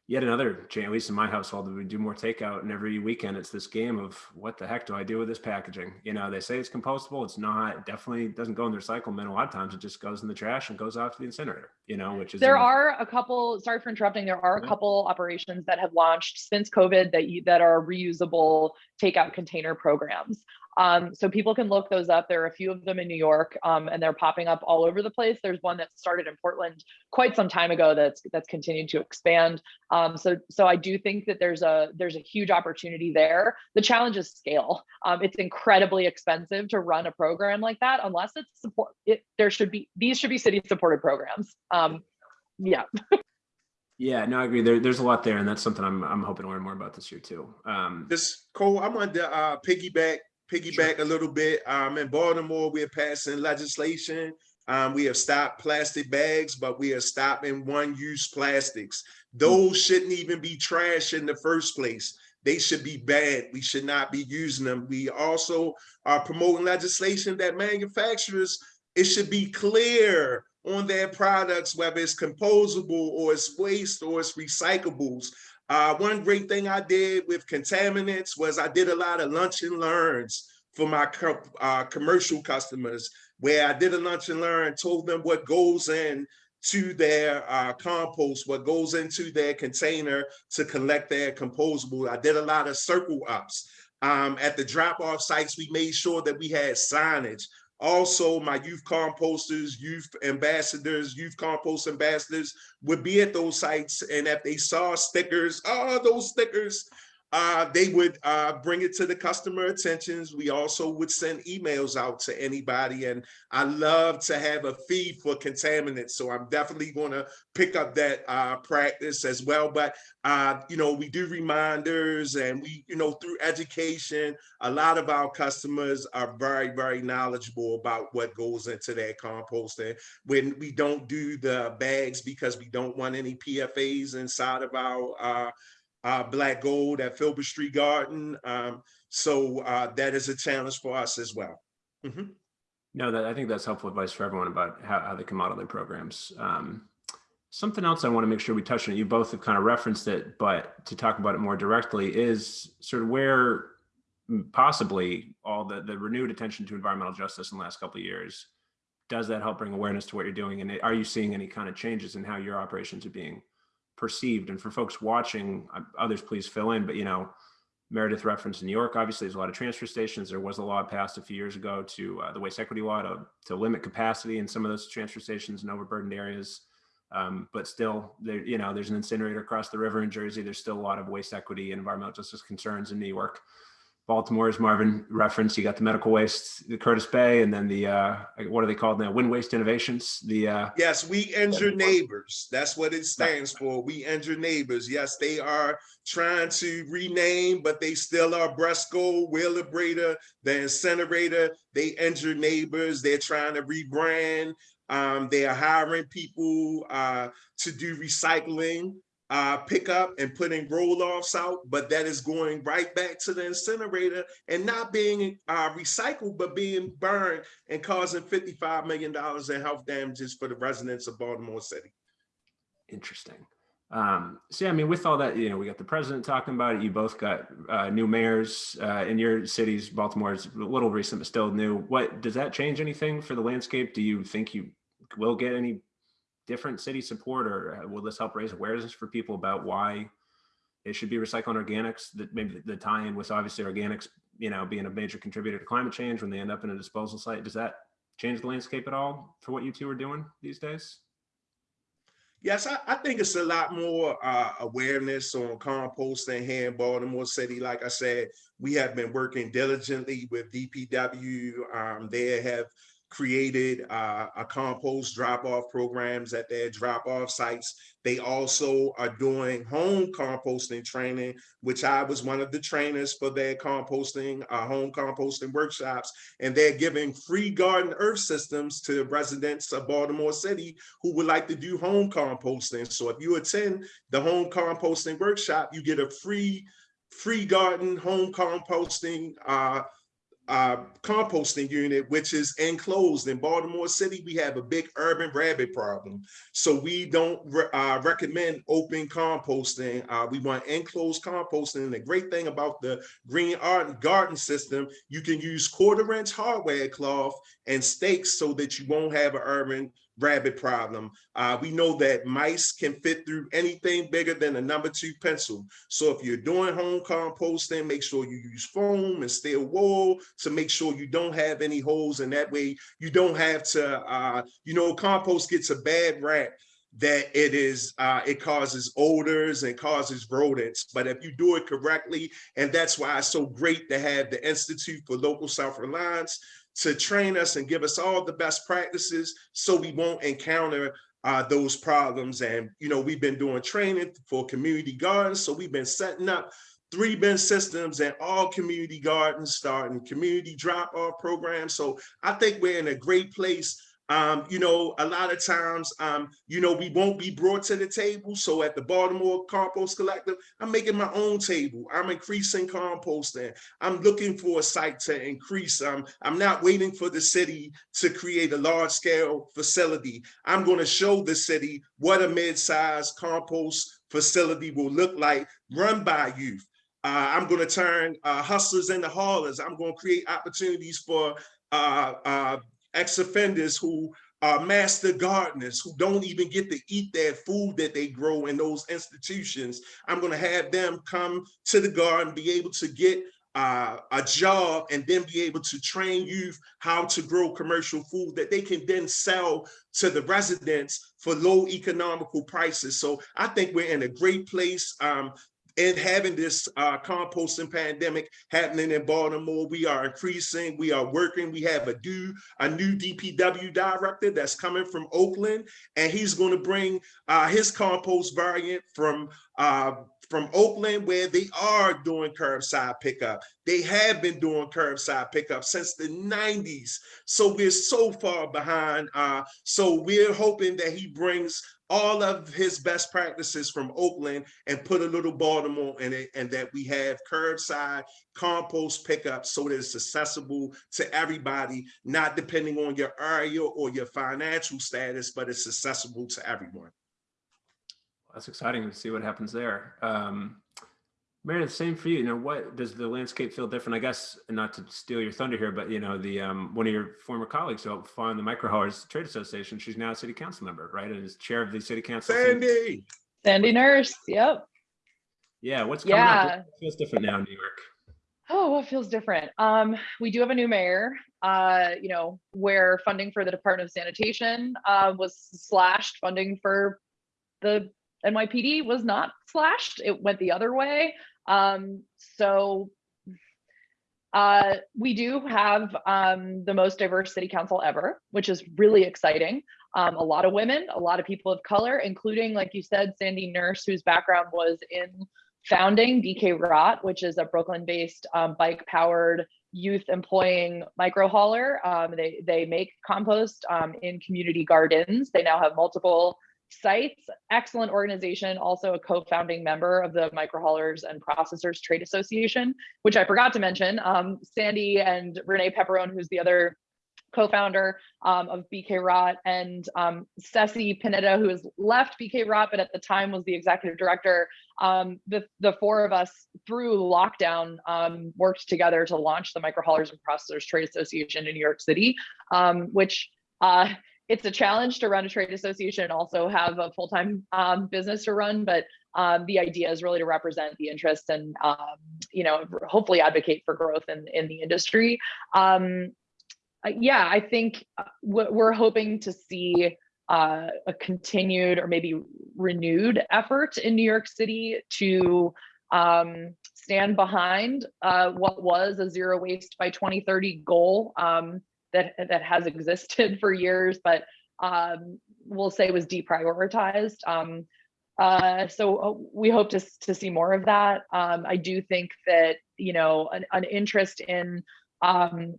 Speaker 2: yet another change, at least in my household, we do more takeout and every weekend it's this game of what the heck do I do with this packaging? You know, they say it's compostable. It's not, it definitely doesn't go in the recycle bin. A lot of times it just goes in the trash and goes off to the incinerator, you know, which is-
Speaker 3: There are a couple, sorry for interrupting, there are a couple operations that have launched since COVID that, you, that are reusable takeout container programs. Um, so people can look those up. There are a few of them in New York, um, and they're popping up all over the place. There's one that started in Portland quite some time ago that's that's continued to expand. Um, so so I do think that there's a there's a huge opportunity there. The challenge is scale. Um, it's incredibly expensive to run a program like that unless it's support. It, there should be these should be city supported programs. Um, yeah.
Speaker 2: Yeah, no, I agree. There, there's a lot there, and that's something I'm I'm hoping to learn more about this year too. Um,
Speaker 4: this Cole, I wanted to uh, piggyback piggyback sure. a little bit. Um, in Baltimore, we're passing legislation. Um, we have stopped plastic bags, but we are stopping one-use plastics. Those shouldn't even be trash in the first place. They should be bad. We should not be using them. We also are promoting legislation that manufacturers, it should be clear on their products, whether it's composable or it's waste or it's recyclables. Uh, one great thing I did with contaminants was I did a lot of lunch and learns for my co uh, commercial customers, where I did a lunch and learn, told them what goes in to their uh, compost, what goes into their container to collect their composable. I did a lot of circle ups. Um, at the drop-off sites, we made sure that we had signage. Also, my youth composters, youth ambassadors, youth compost ambassadors would be at those sites. And if they saw stickers, oh, those stickers, uh, they would uh, bring it to the customer attentions. We also would send emails out to anybody. And I love to have a fee for contaminants. So I'm definitely going to pick up that uh, practice as well. But, uh, you know, we do reminders and we, you know, through education, a lot of our customers are very, very knowledgeable about what goes into their composting. When we don't do the bags because we don't want any PFAs inside of our uh, Black Gold at Filbert Street Garden. Um, so uh, that is a challenge for us as well. Mhm.
Speaker 2: No, that, I think that's helpful advice for everyone about how, how they can model their programs. Um, something else I want to make sure we touch on, you both have kind of referenced it, but to talk about it more directly is sort of where mm, possibly all the, the renewed attention to environmental justice in the last couple of years, does that help bring awareness to what you're doing? And are you seeing any kind of changes in how your operations are being perceived? And for folks watching, uh, others please fill in, but you know, Meredith referenced in New York, obviously there's a lot of transfer stations. There was a law passed a few years ago to uh, the waste equity law to, to limit capacity in some of those transfer stations in overburdened areas. Um, but still, there, you know, there's an incinerator across the river in Jersey. There's still a lot of waste equity and environmental justice concerns in New York. Baltimore, as Marvin referenced, you got the medical waste, the Curtis Bay, and then the, uh, what are they called now? WIN Waste Innovations, the, uh,
Speaker 4: Yes, we injure neighbors. That's what it stands for. We injure neighbors. Yes, they are trying to rename, but they still are Bresco, Wheelabrator, the incinerator. They injure neighbors. They're trying to rebrand. Um, they are hiring people uh, to do recycling uh, pick up and putting roll-offs out, but that is going right back to the incinerator and not being uh, recycled, but being burned and causing $55 million in health damages for the residents of Baltimore City.
Speaker 2: Interesting. Um, so yeah, I mean, with all that, you know, we got the president talking about it. You both got uh, new mayors uh, in your cities. Baltimore is a little recent, but still new. What does that change anything for the landscape? Do you think you will get any different city support, or uh, will this help raise awareness for people about why it should be recycling organics? That maybe the tie-in with obviously organics, you know, being a major contributor to climate change when they end up in a disposal site. Does that change the landscape at all for what you two are doing these days?
Speaker 4: Yes, I, I, think it's a lot more uh, awareness on composting here in Baltimore City. Like I said, we have been working diligently with DPW. Um, they have created uh, a compost drop-off programs at their drop-off sites. They also are doing home composting training, which I was one of the trainers for their composting, uh, home composting workshops. And they're giving free garden earth systems to residents of Baltimore City who would like to do home composting. So if you attend the home composting workshop, you get a free free garden home composting uh, uh, composting unit, which is enclosed in Baltimore City. We have a big urban rabbit problem. So we don't re uh, recommend open composting. Uh, we want enclosed composting. And the great thing about the green art garden system, you can use quarter inch hardware cloth and stakes so that you won't have an urban rabbit problem. Uh, we know that mice can fit through anything bigger than a number two pencil. So if you're doing home composting, make sure you use foam and steel wool to make sure you don't have any holes. And that way you don't have to, uh, you know, compost gets a bad rap that it is uh, it causes odors and causes rodents but if you do it correctly and that's why it's so great to have the institute for local self-reliance to train us and give us all the best practices so we won't encounter uh, those problems. And, you know, we've been doing training for community gardens. So we've been setting up three bin systems in all community gardens, starting community drop off programs. So I think we're in a great place um, you know, a lot of times, um, you know, we won't be brought to the table. So at the Baltimore Compost Collective, I'm making my own table. I'm increasing composting. I'm looking for a site to increase. Um, I'm not waiting for the city to create a large scale facility. I'm going to show the city what a mid-sized compost facility will look like run by youth. Uh, I'm going to turn uh, hustlers into haulers. I'm going to create opportunities for uh, uh ex-offenders who are master gardeners who don't even get to eat their food that they grow in those institutions. I'm gonna have them come to the garden, be able to get uh, a job and then be able to train youth how to grow commercial food that they can then sell to the residents for low economical prices. So I think we're in a great place. Um, and having this uh, composting pandemic happening in Baltimore, we are increasing, we are working, we have a new, a new DPW director that's coming from Oakland, and he's gonna bring uh, his compost variant from uh, from Oakland where they are doing curbside pickup. They have been doing curbside pickup since the 90s. So we're so far behind. Uh, so we're hoping that he brings all of his best practices from Oakland and put a little Baltimore in it and that we have curbside compost pickup so that it's accessible to everybody, not depending on your area or your financial status, but it's accessible to everyone.
Speaker 2: That's exciting to see what happens there. Um, Meredith, same for you. You know, what does the landscape feel different? I guess, not to steal your thunder here, but you know, the um, one of your former colleagues who on the Microhaulers Trade Association, she's now a city council member, right? And is chair of the city council.
Speaker 4: Sandy.
Speaker 3: Sandy Nurse, yep.
Speaker 2: Yeah, what's coming
Speaker 3: Yeah.
Speaker 2: up? What feels different now in New York?
Speaker 3: Oh, what feels different? Um, we do have a new mayor, uh, you know, where funding for the Department of Sanitation uh, was slashed, funding for the NYPD was not slashed. It went the other way. Um, so uh, we do have um, the most diverse city council ever, which is really exciting. Um, a lot of women, a lot of people of color, including, like you said, Sandy Nurse, whose background was in founding BK Rot, which is a Brooklyn-based um, bike-powered youth employing micro hauler. Um, they they make compost um, in community gardens. They now have multiple sites. Excellent organization. Also a co-founding member of the Micro Haulers and Processors Trade Association, which I forgot to mention. Um, Sandy and Renee Pepperone, who's the other co-founder um, of BK Rot, and um, Ceci Pineda, who has left BK Rot, but at the time was the executive director. Um, the, the four of us through lockdown um, worked together to launch the Micro Haulers and Processors Trade Association in New York City, um, which uh, it's a challenge to run a trade association and also have a full-time um, business to run, but um, the idea is really to represent the interests and um, you know hopefully advocate for growth in in the industry. Um, yeah, I think uh, we're hoping to see uh, a continued or maybe renewed effort in New York City to um, stand behind uh, what was a zero waste by 2030 goal um, that that has existed for years, but um, we'll say was deprioritized. Um, uh, so uh, we hope to to see more of that. Um, I do think that you know an, an interest in um,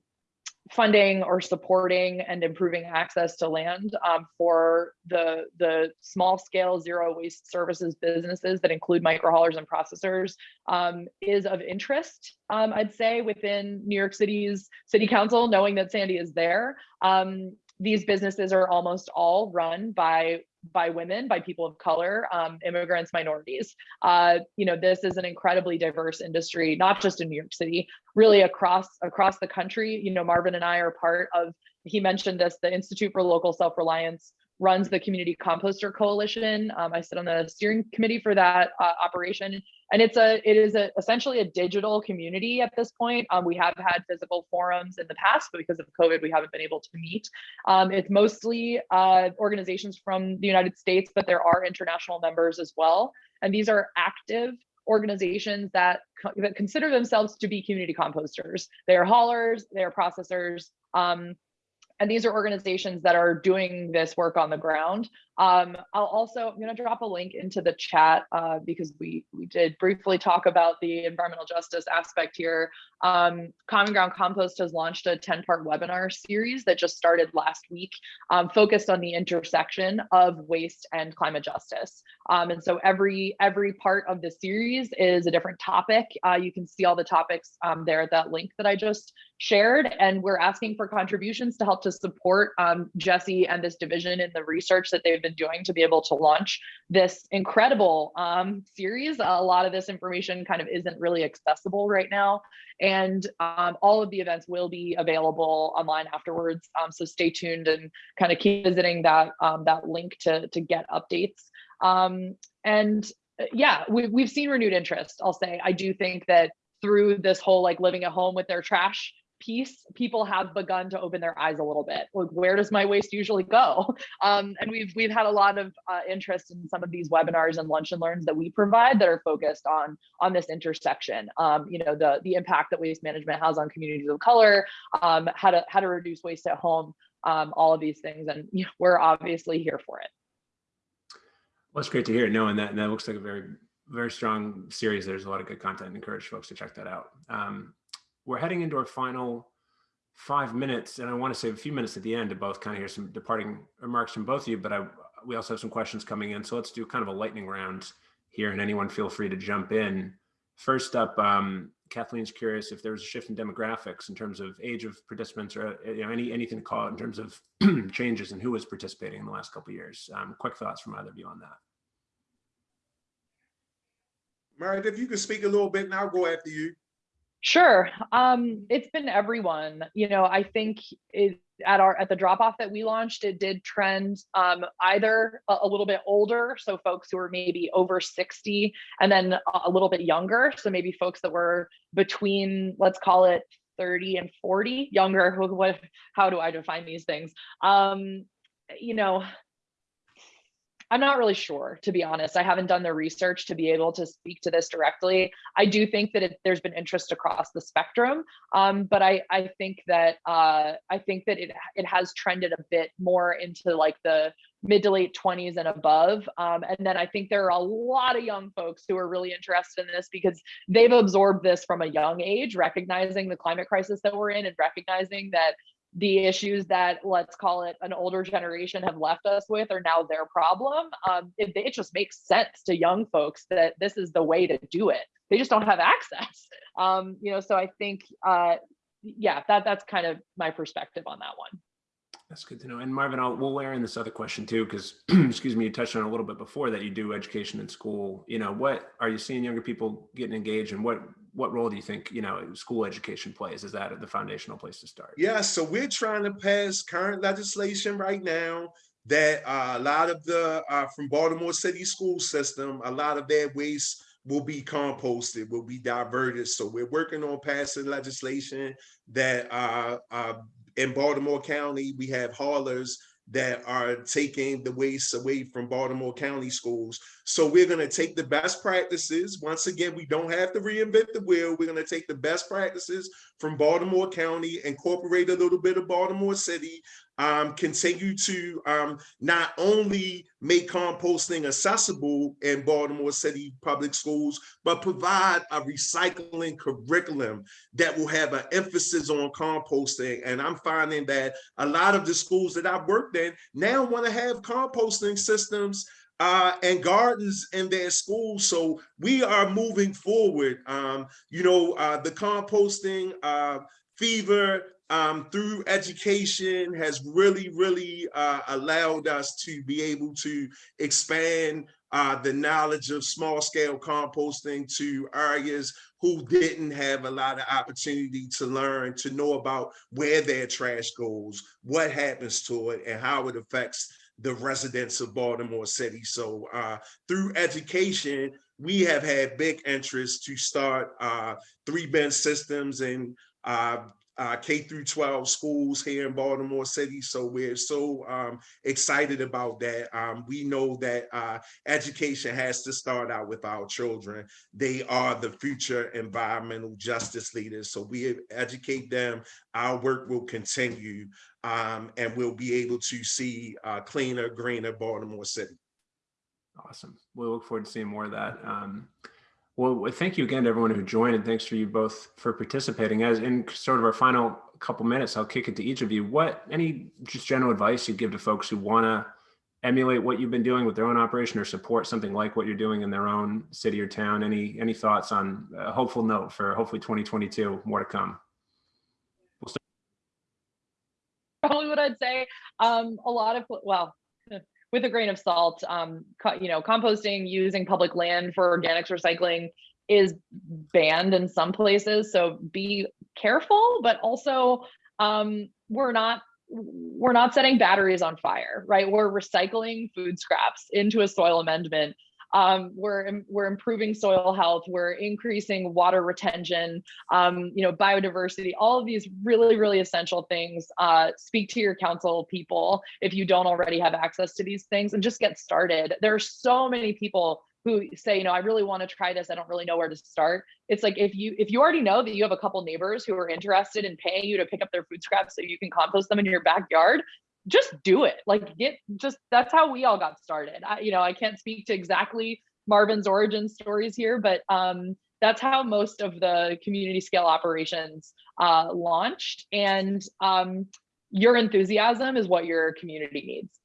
Speaker 3: funding or supporting and improving access to land um, for the the small scale zero waste services businesses that include micro haulers and processors um, is of interest um, i'd say within new york city's city council knowing that sandy is there. Um, these businesses are almost all run by by women, by people of color, um, immigrants, minorities. Uh, you know, this is an incredibly diverse industry, not just in New York City, really across across the country. You know, Marvin and I are part of. He mentioned this, the Institute for Local Self Reliance runs the Community Composter Coalition. Um, I sit on the steering committee for that uh, operation, and it's a it is a, essentially a digital community at this point. Um, we have had physical forums in the past, but because of COVID, we haven't been able to meet. Um, it's mostly uh, organizations from the United States, but there are international members as well, and these are active organizations that, that consider themselves to be community composters. They are haulers, they are processors. Um, and these are organizations that are doing this work on the ground. Um, I'll also, I'm gonna drop a link into the chat uh, because we, we did briefly talk about the environmental justice aspect here. Um, Common Ground Compost has launched a 10 part webinar series that just started last week, um, focused on the intersection of waste and climate justice. Um, and so every, every part of the series is a different topic. Uh, you can see all the topics um, there at that link that I just shared. And we're asking for contributions to help to support um, Jesse and this division in the research that they've been doing to be able to launch this incredible um, series. A lot of this information kind of isn't really accessible right now. And um, all of the events will be available online afterwards. Um, so stay tuned and kind of keep visiting that, um, that link to, to get updates. Um, and uh, yeah, we, we've seen renewed interest, I'll say. I do think that through this whole like living at home with their trash piece, people have begun to open their eyes a little bit. Like, where does my waste usually go? Um, and we've we've had a lot of uh, interest in some of these webinars and lunch and learns that we provide that are focused on on this intersection. Um, you know, the the impact that waste management has on communities of color, um, how to how to reduce waste at home, um, all of these things, and you know, we're obviously here for it.
Speaker 2: Well, it's great to hear. Knowing that, and that looks like a very, very strong series. There's a lot of good content. and encourage folks to check that out. Um, we're heading into our final five minutes, and I want to save a few minutes at the end to both kind of hear some departing remarks from both of you. But I, we also have some questions coming in, so let's do kind of a lightning round here, and anyone feel free to jump in. First up, um, Kathleen's curious if there was a shift in demographics in terms of age of participants or you know any anything to call it in terms of changes and who was participating in the last couple years. Um, quick thoughts from either of you on that.
Speaker 4: Meredith, if you could speak a little bit and I'll go after you.
Speaker 3: Sure. Um, it's been everyone. You know, I think it, at our at the drop off that we launched, it did trend um, either a, a, little bit older, so folks who were maybe over 60, and then a, a little bit younger, so maybe folks that were between, let's call it 30 and 40, younger. What? How do I define these things? Um, you know, I'm not really sure, to be honest. I haven't done the research to be able to speak to this directly. I do think that it, there's been interest across the spectrum, um, but I, I think that uh, I think that it it has trended a bit more into like the mid to late 20s and above. Um, and then I think there are a lot of young folks who are really interested in this because they've absorbed this from a young age, recognizing the climate crisis that we're in and recognizing that the issues that let's call it an older generation have left us with are now their problem. Um, it, it, just makes sense to young folks that this is the way to do it. They just don't have access. Um, you know, so I think, uh, yeah, that that's kind of my perspective on that one.
Speaker 2: That's good to know. And Marvin, I'll, we'll layer in this other question too, because excuse me, you touched on a little bit before that you do education in school. You know, what are you seeing younger people getting engaged, and what what role do you think you know school education plays? Is that the foundational place to start?
Speaker 4: Yeah, so we're trying to pass current legislation right now that uh, a lot of the uh, from Baltimore City school system, a lot of their waste will be composted, will be diverted. So we're working on passing legislation that uh, uh in Baltimore County, we have haulers that are taking the waste away from Baltimore County schools. So we're going to take the best practices. Once again, we don't have to reinvent the wheel. We're going to take the best practices from Baltimore County, incorporate a little bit of Baltimore City, um, continue to um, not only make composting accessible in Baltimore City public schools, but provide a recycling curriculum that will have an emphasis on composting. And I'm finding that a lot of the schools that I've worked in now want to have composting systems uh, and gardens in their schools. So we are moving forward. Um, you know, uh, the composting uh, fever um, through education has really, really uh, allowed us to be able to expand uh, the knowledge of small scale composting to areas who didn't have a lot of opportunity to learn, to know about where their trash goes, what happens to it, and how it affects the residents of Baltimore City. So uh, through education, we have had big interest to start uh, three bin systems and uh, uh, K through 12 schools here in Baltimore City. So we're so um, excited about that. Um, we know that uh, education has to start out with our children. They are the future environmental justice leaders. So we educate them. Our work will continue um, and we'll be able to see uh, cleaner, greener Baltimore City.
Speaker 2: Awesome. We'll look forward to seeing more of that. Well, thank you again to everyone who joined and thanks for you both for participating. As in sort of our final couple minutes, I'll kick it to each of you. What, any just general advice you give to folks who wanna emulate what you've been doing with their own operation or support something like what you're doing in their own city or town? Any, any thoughts on a hopeful note for hopefully 2022, more to come?
Speaker 3: We'll Probably what I'd say, um, a lot of, well, with a grain of salt, um, you know, composting using public land for organics recycling is banned in some places. So be careful, but also um, we're not we're not setting batteries on fire, right? We're recycling food scraps into a soil amendment Um, we're, we're improving soil health, we're increasing water retention, um, you know, biodiversity, all of these really, really essential things. Uh, speak to your council people if you don't already have access to these things and just get started. There are so many people who say, you know, I really want to try this. I don't really know where to start. It's like if you if you already know that you have a couple neighbors who are interested in paying you to pick up their food scraps so you can compost them in your backyard, just do it. Like get just that's how we all got started. I, you know, I can't speak to exactly Marvin's origin stories here, but um, that's how most of the community scale operations uh, launched. And um, your enthusiasm is what your community needs.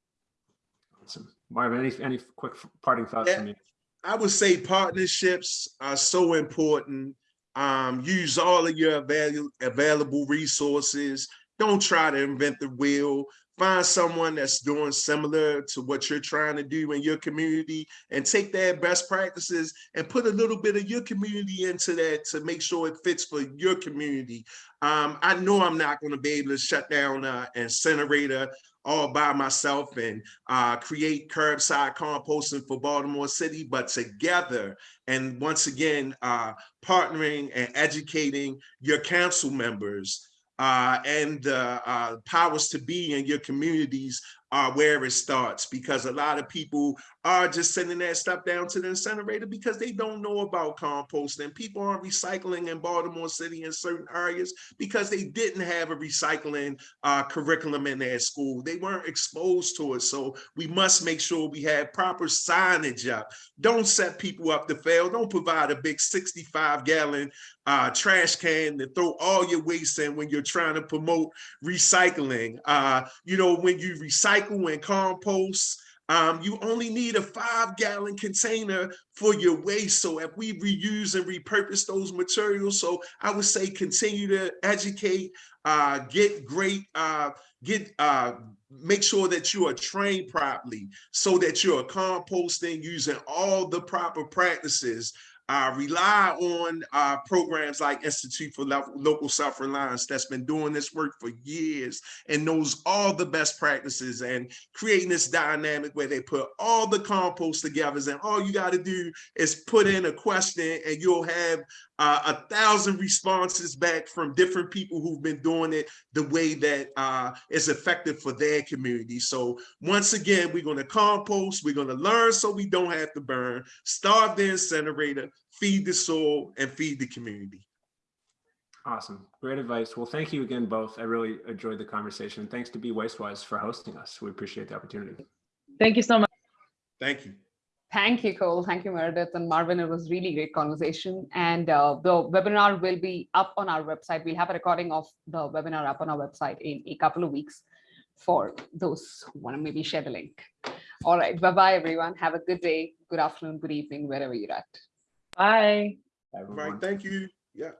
Speaker 2: Awesome. Marvin, any, any quick parting thoughts
Speaker 4: Yeah.
Speaker 2: from you?
Speaker 4: I would say partnerships are so important. Um, use all of your avail- available resources. Don't try to invent the wheel. Find someone that's doing similar to what you're trying to do in your community and take their best practices and put a little bit of your community into that to make sure it fits for your community. Um, I know I'm not going to be able to shut down uh, incinerator all by myself and uh, create curbside composting for Baltimore City, but together and once again, uh, partnering and educating your council members uh, and uh, uh, powers to be in your communities are where it starts because a lot of people are just sending that stuff down to the incinerator because they don't know about composting. People aren't recycling in Baltimore City in certain areas because they didn't have a recycling uh, curriculum in their school. They weren't exposed to it. So we must make sure we have proper signage up. Don't set people up to fail. Don't provide a big 65 gallon uh, trash can to throw all your waste in when you're trying to promote recycling. Uh, you know, when you recycle and compost, um, you only need a five gallon container for your waste. So if we reuse and repurpose those materials, so I would say continue to educate, uh, get great, uh, get, uh, make sure that you are trained properly so that you're composting using all the proper practices uh, rely on uh, programs like Institute for Local Self-Reliance that's been doing this work for years and knows all the best practices and creating this dynamic where they put all the compost together and all you got to do is put in a question and you'll have uh, a thousand responses back from different people who've been doing it the way that uh, is effective for their community. So once again, we're going to compost, we're going to learn so we don't have to burn, starve the incinerator, feed the soul and feed the community.
Speaker 2: Awesome. Great advice. Well, thank you again, both. I really enjoyed the conversation. Thanks to Be Wastewise for hosting us. We appreciate the opportunity.
Speaker 3: Thank you so much.
Speaker 4: Thank you.
Speaker 1: Thank you, Cole. Thank you, Meredith and Marvin. It was really great conversation. And uh, the webinar will be up on our website. We'll have a recording of the webinar up on our website in a couple of weeks for those who want to maybe share the link. All right. Bye-bye, everyone. Have a good day, good afternoon, good evening, wherever you're at.
Speaker 3: Bye.
Speaker 4: All
Speaker 2: Everyone.
Speaker 4: right. Thank you. Yeah.